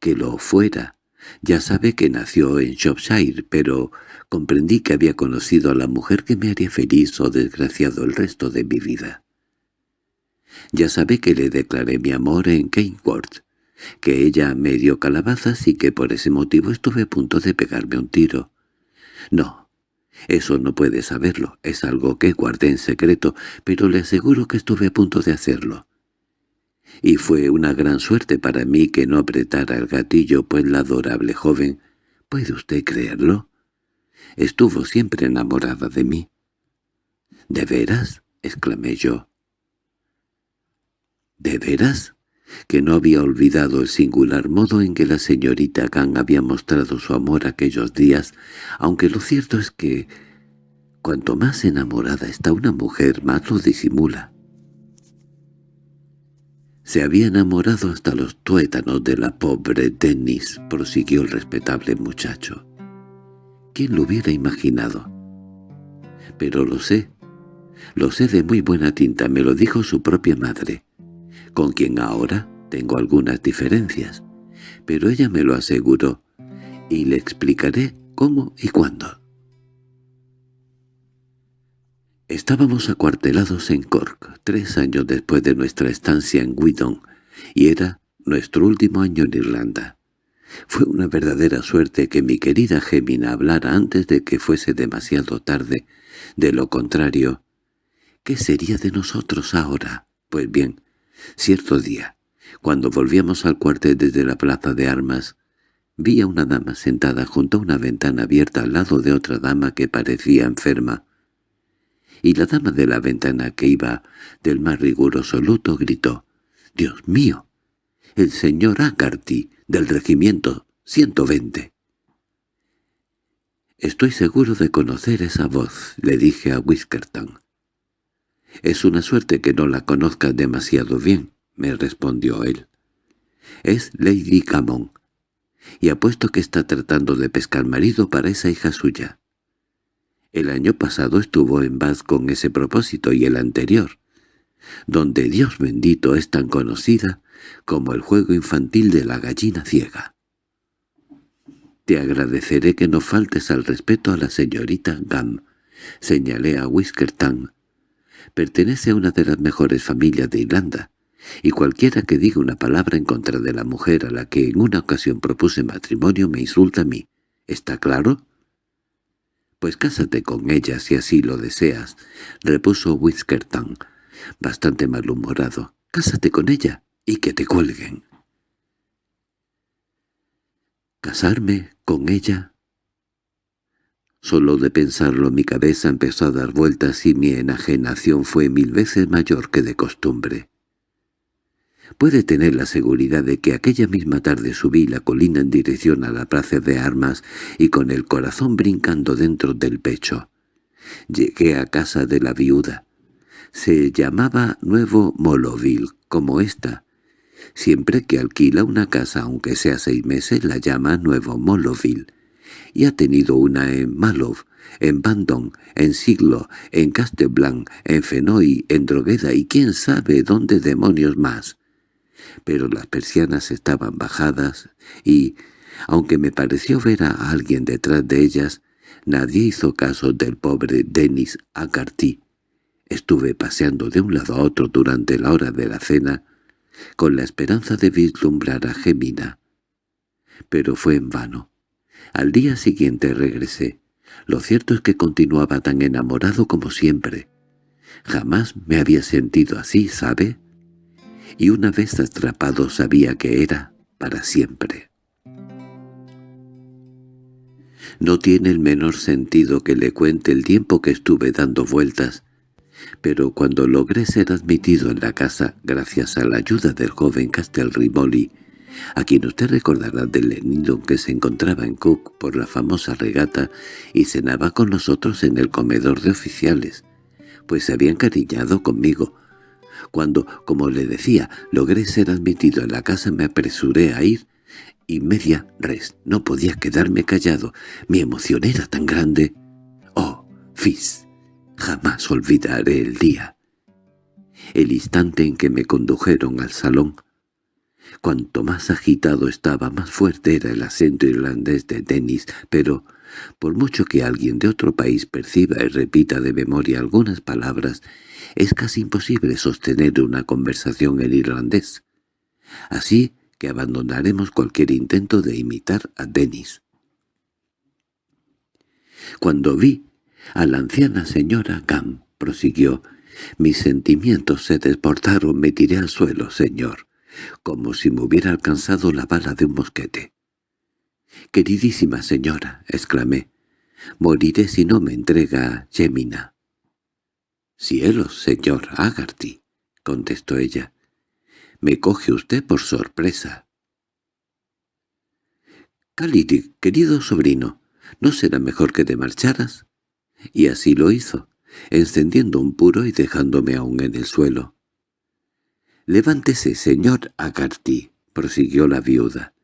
que lo fuera. Ya sabe que nació en Shropshire, pero comprendí que había conocido a la mujer que me haría feliz o desgraciado el resto de mi vida. Ya sabe que le declaré mi amor en Keyworth, que ella me dio calabazas y que por ese motivo estuve a punto de pegarme un tiro. No, eso no puede saberlo, es algo que guardé en secreto, pero le aseguro que estuve a punto de hacerlo. Y fue una gran suerte para mí que no apretara el gatillo, pues la adorable joven, ¿puede usted creerlo? Estuvo siempre enamorada de mí. —¿De veras? —exclamé yo. —¿De veras? Que no había olvidado el singular modo en que la señorita Gang había mostrado su amor aquellos días, aunque lo cierto es que cuanto más enamorada está una mujer, más lo disimula. Se había enamorado hasta los tuétanos de la pobre Dennis, prosiguió el respetable muchacho. ¿Quién lo hubiera imaginado? Pero lo sé, lo sé de muy buena tinta, me lo dijo su propia madre con quien ahora tengo algunas diferencias, pero ella me lo aseguró, y le explicaré cómo y cuándo. Estábamos acuartelados en Cork, tres años después de nuestra estancia en Withon, y era nuestro último año en Irlanda. Fue una verdadera suerte que mi querida Gemina hablara antes de que fuese demasiado tarde. De lo contrario, ¿qué sería de nosotros ahora? Pues bien, Cierto día, cuando volvíamos al cuartel desde la plaza de armas, vi a una dama sentada junto a una ventana abierta al lado de otra dama que parecía enferma. Y la dama de la ventana que iba del más riguroso luto gritó, «¡Dios mío! ¡El señor Acarty, del regimiento 120!» «Estoy seguro de conocer esa voz», le dije a Whiskerton. «Es una suerte que no la conozcas demasiado bien», me respondió él. «Es Lady Camon, y apuesto que está tratando de pescar marido para esa hija suya. El año pasado estuvo en Bath con ese propósito y el anterior, donde Dios bendito es tan conocida como el juego infantil de la gallina ciega. Te agradeceré que no faltes al respeto a la señorita Gam, señalé a Whiskerton, Pertenece a una de las mejores familias de Irlanda, y cualquiera que diga una palabra en contra de la mujer a la que en una ocasión propuse matrimonio me insulta a mí. ¿Está claro? —Pues cásate con ella si así lo deseas —repuso Whiskerton, bastante malhumorado. —Cásate con ella y que te cuelguen. —¿Casarme con ella? Solo de pensarlo mi cabeza empezó a dar vueltas y mi enajenación fue mil veces mayor que de costumbre. Puede tener la seguridad de que aquella misma tarde subí la colina en dirección a la plaza de armas y con el corazón brincando dentro del pecho. Llegué a casa de la viuda. Se llamaba Nuevo Moloville, como esta. Siempre que alquila una casa, aunque sea seis meses, la llama Nuevo Moloville y ha tenido una en Malov, en Bandon, en Siglo, en Casteblanc, en Fenoy, en Drogueda y quién sabe dónde demonios más. Pero las persianas estaban bajadas y, aunque me pareció ver a alguien detrás de ellas, nadie hizo caso del pobre Denis Agarty. Estuve paseando de un lado a otro durante la hora de la cena, con la esperanza de vislumbrar a Gemina. Pero fue en vano. Al día siguiente regresé. Lo cierto es que continuaba tan enamorado como siempre. Jamás me había sentido así, ¿sabe? Y una vez atrapado sabía que era para siempre. No tiene el menor sentido que le cuente el tiempo que estuve dando vueltas, pero cuando logré ser admitido en la casa gracias a la ayuda del joven Castelrimoli, a quien usted recordará del nido que se encontraba en Cook por la famosa regata y cenaba con nosotros en el comedor de oficiales, pues se había encariñado conmigo. Cuando, como le decía, logré ser admitido en la casa me apresuré a ir, y media res, no podía quedarme callado, mi emoción era tan grande. ¡Oh, Fis! Jamás olvidaré el día. El instante en que me condujeron al salón, Cuanto más agitado estaba, más fuerte era el acento irlandés de Dennis, pero, por mucho que alguien de otro país perciba y repita de memoria algunas palabras, es casi imposible sostener una conversación en irlandés. Así que abandonaremos cualquier intento de imitar a Denis. Cuando vi a la anciana señora Gam, prosiguió, mis sentimientos se desbordaron, me tiré al suelo, señor, como si me hubiera alcanzado la bala de un mosquete. «Queridísima señora», exclamé, «moriré si no me entrega Gemina». «Cielos, señor Agarty», contestó ella, «me coge usted por sorpresa». «Calidi, querido sobrino, ¿no será mejor que te marcharas?» Y así lo hizo, encendiendo un puro y dejándome aún en el suelo. «Levántese, señor Agarty», prosiguió la viuda.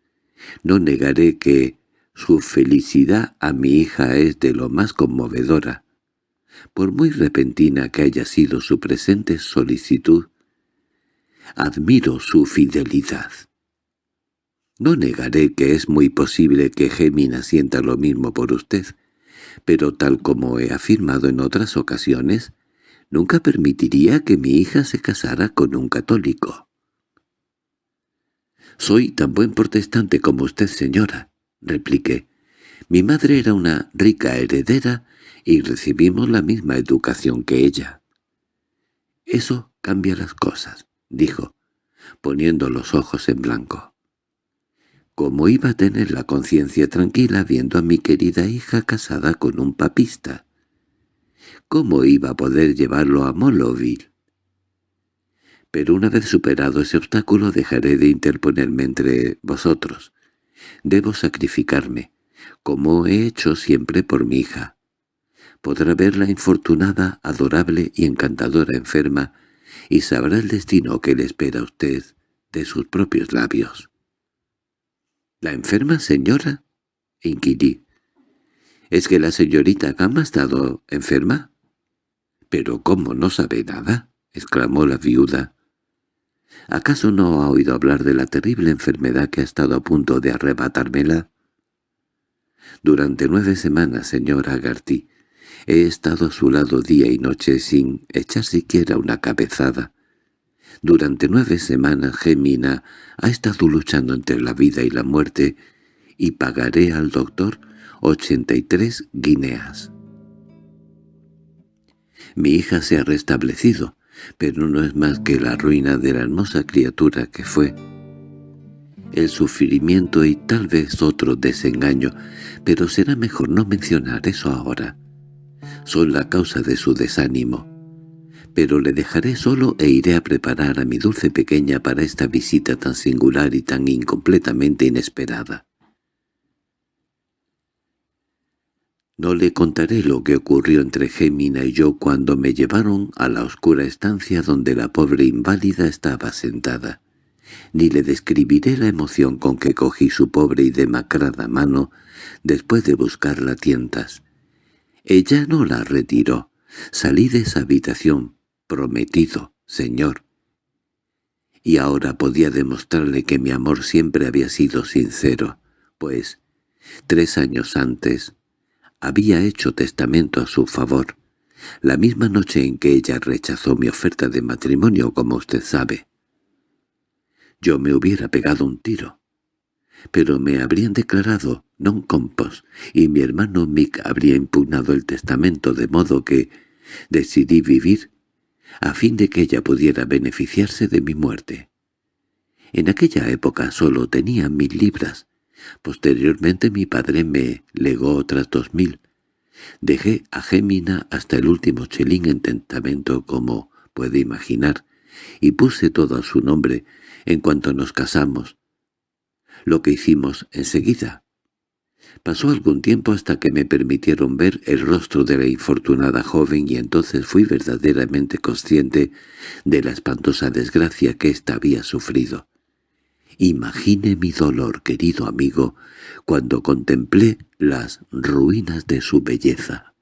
«No negaré que su felicidad a mi hija es de lo más conmovedora. Por muy repentina que haya sido su presente solicitud, admiro su fidelidad. No negaré que es muy posible que Gemina sienta lo mismo por usted, pero tal como he afirmado en otras ocasiones, nunca permitiría que mi hija se casara con un católico. «Soy tan buen protestante como usted, señora», repliqué. «Mi madre era una rica heredera y recibimos la misma educación que ella». «Eso cambia las cosas», dijo, poniendo los ojos en blanco. ¿Cómo iba a tener la conciencia tranquila viendo a mi querida hija casada con un papista? ¿Cómo iba a poder llevarlo a Moloville? Pero una vez superado ese obstáculo dejaré de interponerme entre vosotros. Debo sacrificarme, como he hecho siempre por mi hija. Podrá ver la infortunada, adorable y encantadora enferma, y sabrá el destino que le espera a usted de sus propios labios. —¿La enferma señora? —inquirí. —¿Es que la señorita Gama ha estado enferma? —¿Pero cómo no sabe nada? —exclamó la viuda. —¿Acaso no ha oído hablar de la terrible enfermedad que ha estado a punto de arrebatármela? Durante nueve semanas, señora Agarty, he estado a su lado día y noche sin echar siquiera una cabezada. Durante nueve semanas Gemina ha estado luchando entre la vida y la muerte y pagaré al doctor ochenta y tres guineas. Mi hija se ha restablecido, pero no es más que la ruina de la hermosa criatura que fue. El sufrimiento y tal vez otro desengaño, pero será mejor no mencionar eso ahora. Son la causa de su desánimo pero le dejaré solo e iré a preparar a mi dulce pequeña para esta visita tan singular y tan incompletamente inesperada. No le contaré lo que ocurrió entre Gémina y yo cuando me llevaron a la oscura estancia donde la pobre inválida estaba sentada, ni le describiré la emoción con que cogí su pobre y demacrada mano después de buscarla tientas. Ella no la retiró. Salí de esa habitación, prometido, señor. Y ahora podía demostrarle que mi amor siempre había sido sincero, pues, tres años antes, había hecho testamento a su favor, la misma noche en que ella rechazó mi oferta de matrimonio, como usted sabe. Yo me hubiera pegado un tiro, pero me habrían declarado non compos, y mi hermano Mick habría impugnado el testamento de modo que decidí vivir a fin de que ella pudiera beneficiarse de mi muerte. En aquella época solo tenía mil libras. Posteriormente mi padre me legó otras dos mil. Dejé a Gémina hasta el último chelín en testamento, como puede imaginar, y puse todo a su nombre en cuanto nos casamos. Lo que hicimos enseguida. Pasó algún tiempo hasta que me permitieron ver el rostro de la infortunada joven y entonces fui verdaderamente consciente de la espantosa desgracia que ésta había sufrido. Imagine mi dolor, querido amigo, cuando contemplé las ruinas de su belleza.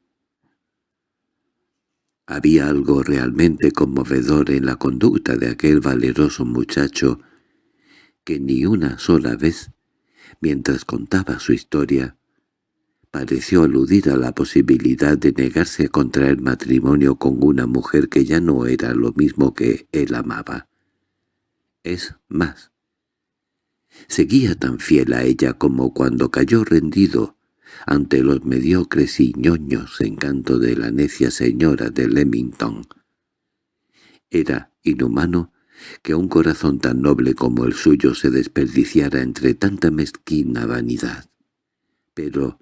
Había algo realmente conmovedor en la conducta de aquel valeroso muchacho que ni una sola vez mientras contaba su historia, pareció aludir a la posibilidad de negarse a contraer matrimonio con una mujer que ya no era lo mismo que él amaba. Es más, Seguía tan fiel a ella como cuando cayó rendido ante los mediocres y ñoños encantos de la necia señora de Leamington. Era inhumano que un corazón tan noble como el suyo se desperdiciara entre tanta mezquina vanidad. Pero,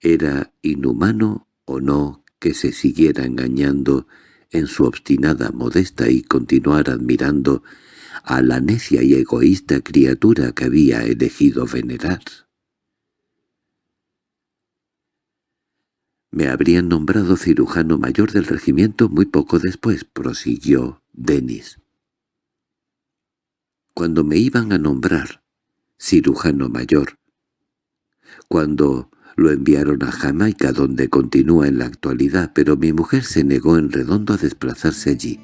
¿era inhumano o no que se siguiera engañando en su obstinada modesta y continuar admirando a la necia y egoísta criatura que había elegido venerar. Me habrían nombrado cirujano mayor del regimiento muy poco después, prosiguió Denis. Cuando me iban a nombrar cirujano mayor, cuando lo enviaron a Jamaica donde continúa en la actualidad, pero mi mujer se negó en redondo a desplazarse allí,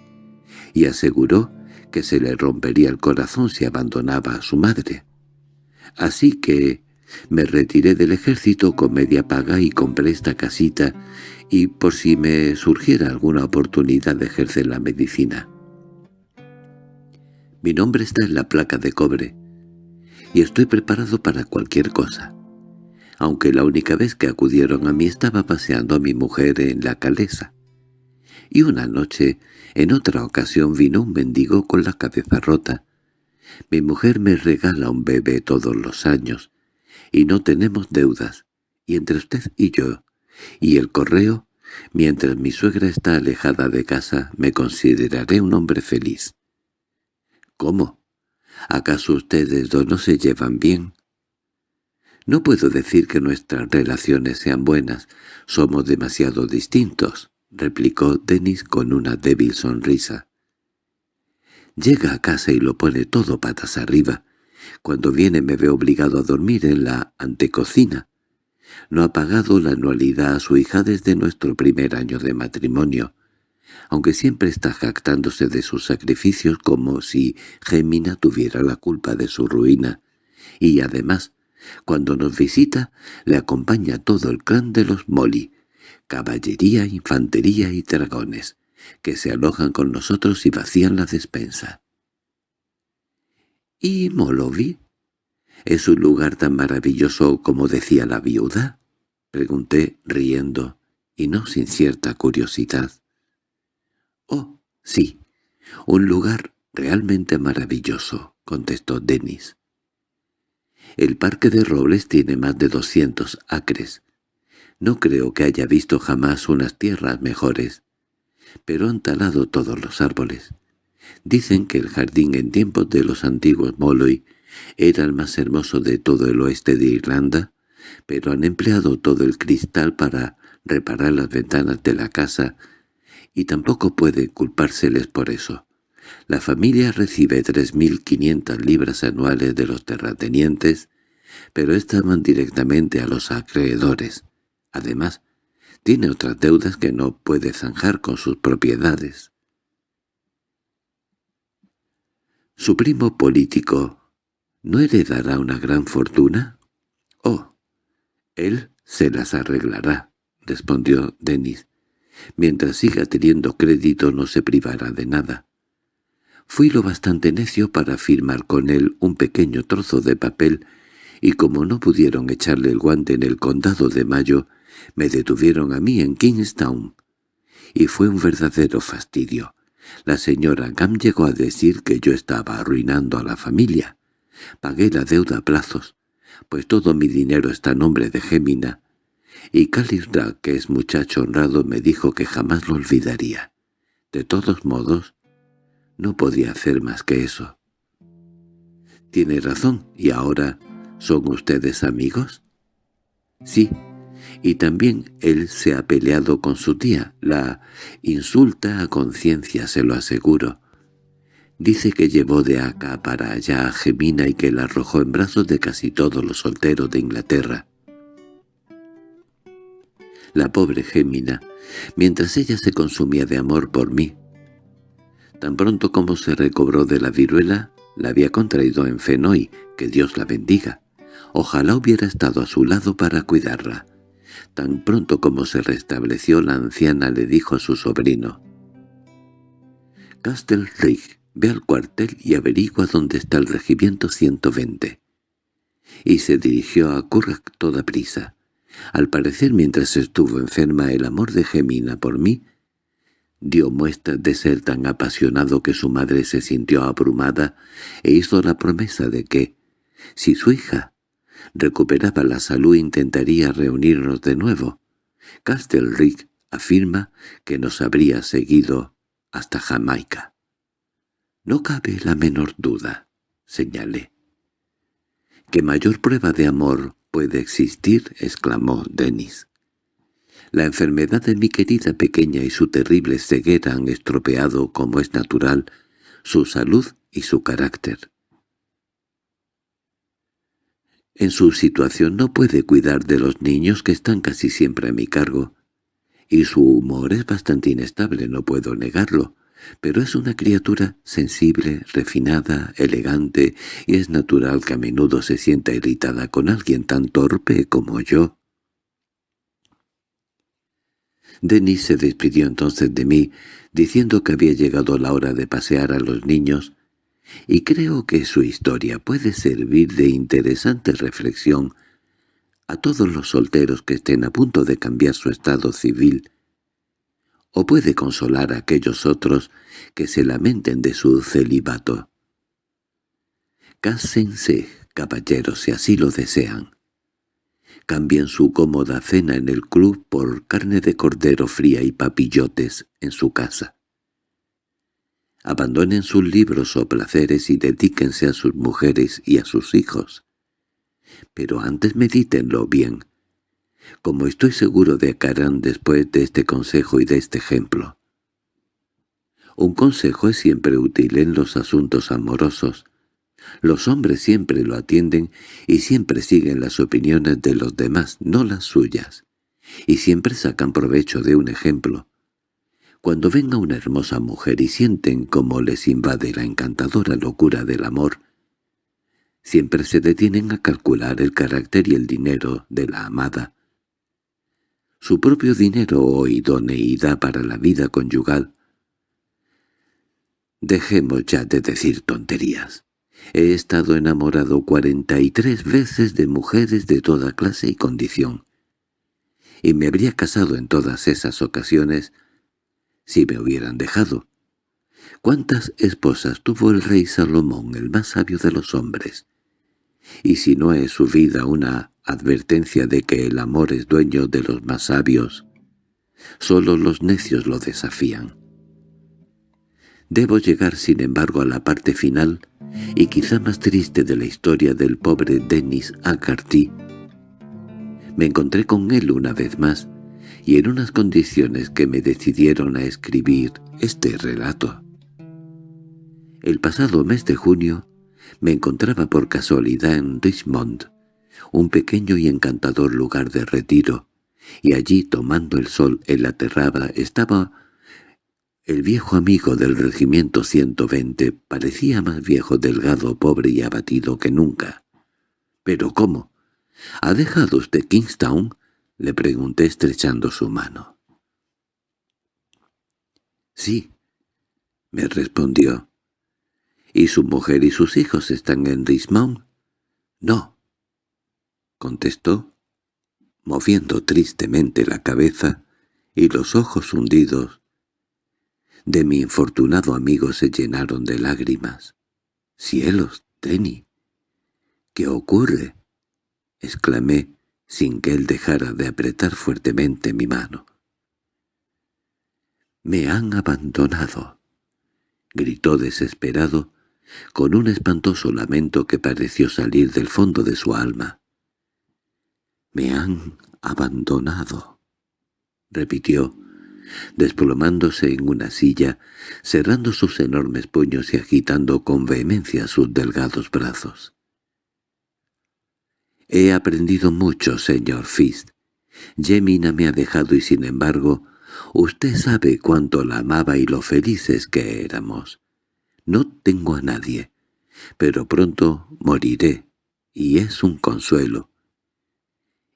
y aseguró que se le rompería el corazón si abandonaba a su madre. Así que me retiré del ejército con media paga y compré esta casita, y por si me surgiera alguna oportunidad de ejercer la medicina. Mi nombre está en la placa de cobre, y estoy preparado para cualquier cosa aunque la única vez que acudieron a mí estaba paseando a mi mujer en la calesa. Y una noche, en otra ocasión, vino un mendigo con la cabeza rota. Mi mujer me regala un bebé todos los años, y no tenemos deudas, y entre usted y yo, y el correo, mientras mi suegra está alejada de casa, me consideraré un hombre feliz. —¿Cómo? ¿Acaso ustedes dos no se llevan bien? No puedo decir que nuestras relaciones sean buenas, somos demasiado distintos, replicó Denis con una débil sonrisa. Llega a casa y lo pone todo patas arriba. Cuando viene me ve obligado a dormir en la antecocina. No ha pagado la anualidad a su hija desde nuestro primer año de matrimonio, aunque siempre está jactándose de sus sacrificios como si Gemina tuviera la culpa de su ruina, y además cuando nos visita, le acompaña todo el clan de los Molly, caballería, infantería y dragones, que se alojan con nosotros y vacían la despensa. —¿Y Molovi? ¿Es un lugar tan maravilloso como decía la viuda? —pregunté riendo, y no sin cierta curiosidad. —Oh, sí, un lugar realmente maravilloso —contestó Denis. El parque de robles tiene más de doscientos acres. No creo que haya visto jamás unas tierras mejores, pero han talado todos los árboles. Dicen que el jardín en tiempos de los antiguos Molloy era el más hermoso de todo el oeste de Irlanda, pero han empleado todo el cristal para reparar las ventanas de la casa, y tampoco puede culpárseles por eso. La familia recibe 3.500 libras anuales de los terratenientes, pero estas van directamente a los acreedores. Además, tiene otras deudas que no puede zanjar con sus propiedades. ¿Su primo político no heredará una gran fortuna? —Oh, él se las arreglará —respondió Denis. Mientras siga teniendo crédito no se privará de nada. Fui lo bastante necio para firmar con él un pequeño trozo de papel y como no pudieron echarle el guante en el condado de Mayo, me detuvieron a mí en Kingstown. Y fue un verdadero fastidio. La señora Gam llegó a decir que yo estaba arruinando a la familia. Pagué la deuda a plazos, pues todo mi dinero está a nombre de Gemina, y Calibra, que es muchacho honrado, me dijo que jamás lo olvidaría. De todos modos, no podía hacer más que eso. Tiene razón, y ahora, ¿son ustedes amigos? Sí, y también él se ha peleado con su tía, la insulta a conciencia, se lo aseguro. Dice que llevó de acá para allá a Gemina y que la arrojó en brazos de casi todos los solteros de Inglaterra. La pobre Gemina, mientras ella se consumía de amor por mí, Tan pronto como se recobró de la viruela, la había contraído en Fenoy, que Dios la bendiga. Ojalá hubiera estado a su lado para cuidarla. Tan pronto como se restableció, la anciana le dijo a su sobrino, «Castle Ve al cuartel y averigua dónde está el regimiento 120. Y se dirigió a Currac toda prisa. Al parecer, mientras estuvo enferma, el amor de Gemina por mí dio muestras de ser tan apasionado que su madre se sintió abrumada e hizo la promesa de que, si su hija recuperaba la salud intentaría reunirnos de nuevo. Castlereagh afirma que nos habría seguido hasta Jamaica. —No cabe la menor duda —señalé. —¿Qué mayor prueba de amor puede existir? —exclamó Denis. La enfermedad de mi querida pequeña y su terrible ceguera han estropeado, como es natural, su salud y su carácter. En su situación no puede cuidar de los niños que están casi siempre a mi cargo, y su humor es bastante inestable, no puedo negarlo, pero es una criatura sensible, refinada, elegante, y es natural que a menudo se sienta irritada con alguien tan torpe como yo. Denis se despidió entonces de mí, diciendo que había llegado la hora de pasear a los niños, y creo que su historia puede servir de interesante reflexión a todos los solteros que estén a punto de cambiar su estado civil, o puede consolar a aquellos otros que se lamenten de su celibato. Cásense, caballeros, si así lo desean. Cambien su cómoda cena en el club por carne de cordero fría y papillotes en su casa. Abandonen sus libros o placeres y dedíquense a sus mujeres y a sus hijos. Pero antes medítenlo bien, como estoy seguro de que harán después de este consejo y de este ejemplo. Un consejo es siempre útil en los asuntos amorosos. Los hombres siempre lo atienden y siempre siguen las opiniones de los demás, no las suyas, y siempre sacan provecho de un ejemplo. Cuando venga una hermosa mujer y sienten cómo les invade la encantadora locura del amor, siempre se detienen a calcular el carácter y el dinero de la amada. Su propio dinero o idoneidad para la vida conyugal. Dejemos ya de decir tonterías. He estado enamorado cuarenta y tres veces de mujeres de toda clase y condición, y me habría casado en todas esas ocasiones si me hubieran dejado. ¿Cuántas esposas tuvo el rey Salomón, el más sabio de los hombres? Y si no es su vida una advertencia de que el amor es dueño de los más sabios, solo los necios lo desafían. Debo llegar, sin embargo, a la parte final y quizá más triste de la historia del pobre Denis Agarty. Me encontré con él una vez más, y en unas condiciones que me decidieron a escribir este relato. El pasado mes de junio me encontraba por casualidad en Richmond, un pequeño y encantador lugar de retiro, y allí tomando el sol en la terrada estaba el viejo amigo del regimiento 120, parecía más viejo, delgado, pobre y abatido que nunca. —¿Pero cómo? ¿Ha dejado usted Kingstown? —le pregunté estrechando su mano. —Sí —me respondió. —¿Y su mujer y sus hijos están en Richmond? —No —contestó, moviendo tristemente la cabeza y los ojos hundidos. De mi infortunado amigo se llenaron de lágrimas. —¡Cielos, Tenny! ¿Qué ocurre? —exclamé, sin que él dejara de apretar fuertemente mi mano. —¡Me han abandonado! —gritó desesperado, con un espantoso lamento que pareció salir del fondo de su alma. —Me han abandonado —repitió, desplomándose en una silla, cerrando sus enormes puños y agitando con vehemencia sus delgados brazos. He aprendido mucho, señor Fist. Jemina me ha dejado y sin embargo, usted sabe cuánto la amaba y lo felices que éramos. No tengo a nadie, pero pronto moriré, y es un consuelo.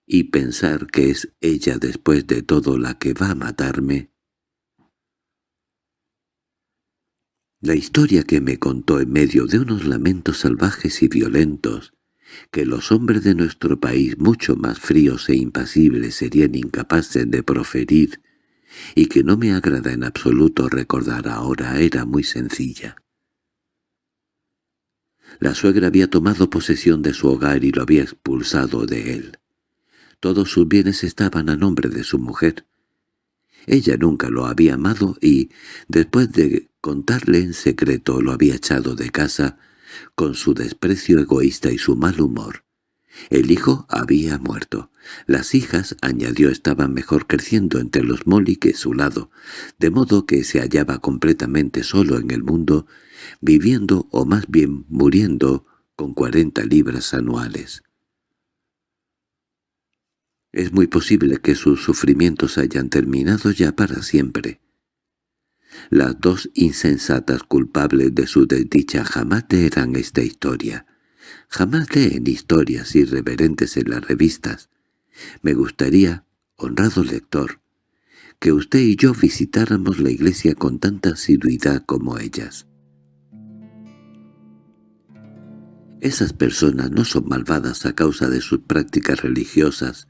Y pensar que es ella después de todo la que va a matarme. La historia que me contó en medio de unos lamentos salvajes y violentos, que los hombres de nuestro país mucho más fríos e impasibles serían incapaces de proferir, y que no me agrada en absoluto recordar ahora, era muy sencilla. La suegra había tomado posesión de su hogar y lo había expulsado de él. Todos sus bienes estaban a nombre de su mujer. Ella nunca lo había amado y, después de contarle en secreto, lo había echado de casa, con su desprecio egoísta y su mal humor. El hijo había muerto. Las hijas, añadió, estaban mejor creciendo entre los Molly que su lado, de modo que se hallaba completamente solo en el mundo, viviendo o más bien muriendo con cuarenta libras anuales. Es muy posible que sus sufrimientos hayan terminado ya para siempre. Las dos insensatas culpables de su desdicha jamás leerán esta historia. Jamás leen historias irreverentes en las revistas. Me gustaría, honrado lector, que usted y yo visitáramos la iglesia con tanta asiduidad como ellas. Esas personas no son malvadas a causa de sus prácticas religiosas,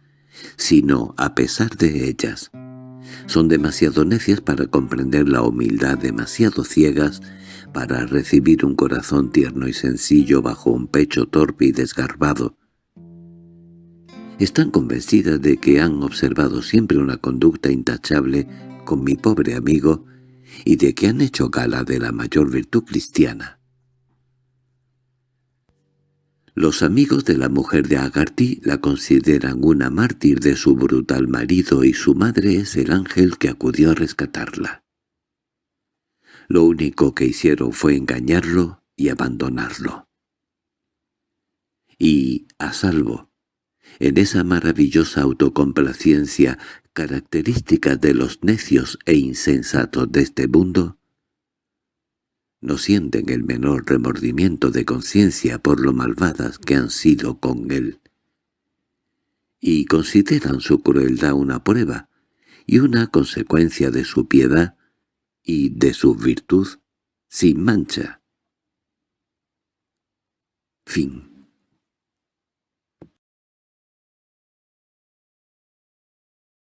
sino a pesar de ellas. Son demasiado necias para comprender la humildad, demasiado ciegas para recibir un corazón tierno y sencillo bajo un pecho torpe y desgarbado. Están convencidas de que han observado siempre una conducta intachable con mi pobre amigo y de que han hecho gala de la mayor virtud cristiana. Los amigos de la mujer de Agarty la consideran una mártir de su brutal marido y su madre es el ángel que acudió a rescatarla. Lo único que hicieron fue engañarlo y abandonarlo. Y, a salvo, en esa maravillosa autocomplacencia característica de los necios e insensatos de este mundo, no sienten el menor remordimiento de conciencia por lo malvadas que han sido con él. Y consideran su crueldad una prueba y una consecuencia de su piedad y de su virtud sin mancha. Fin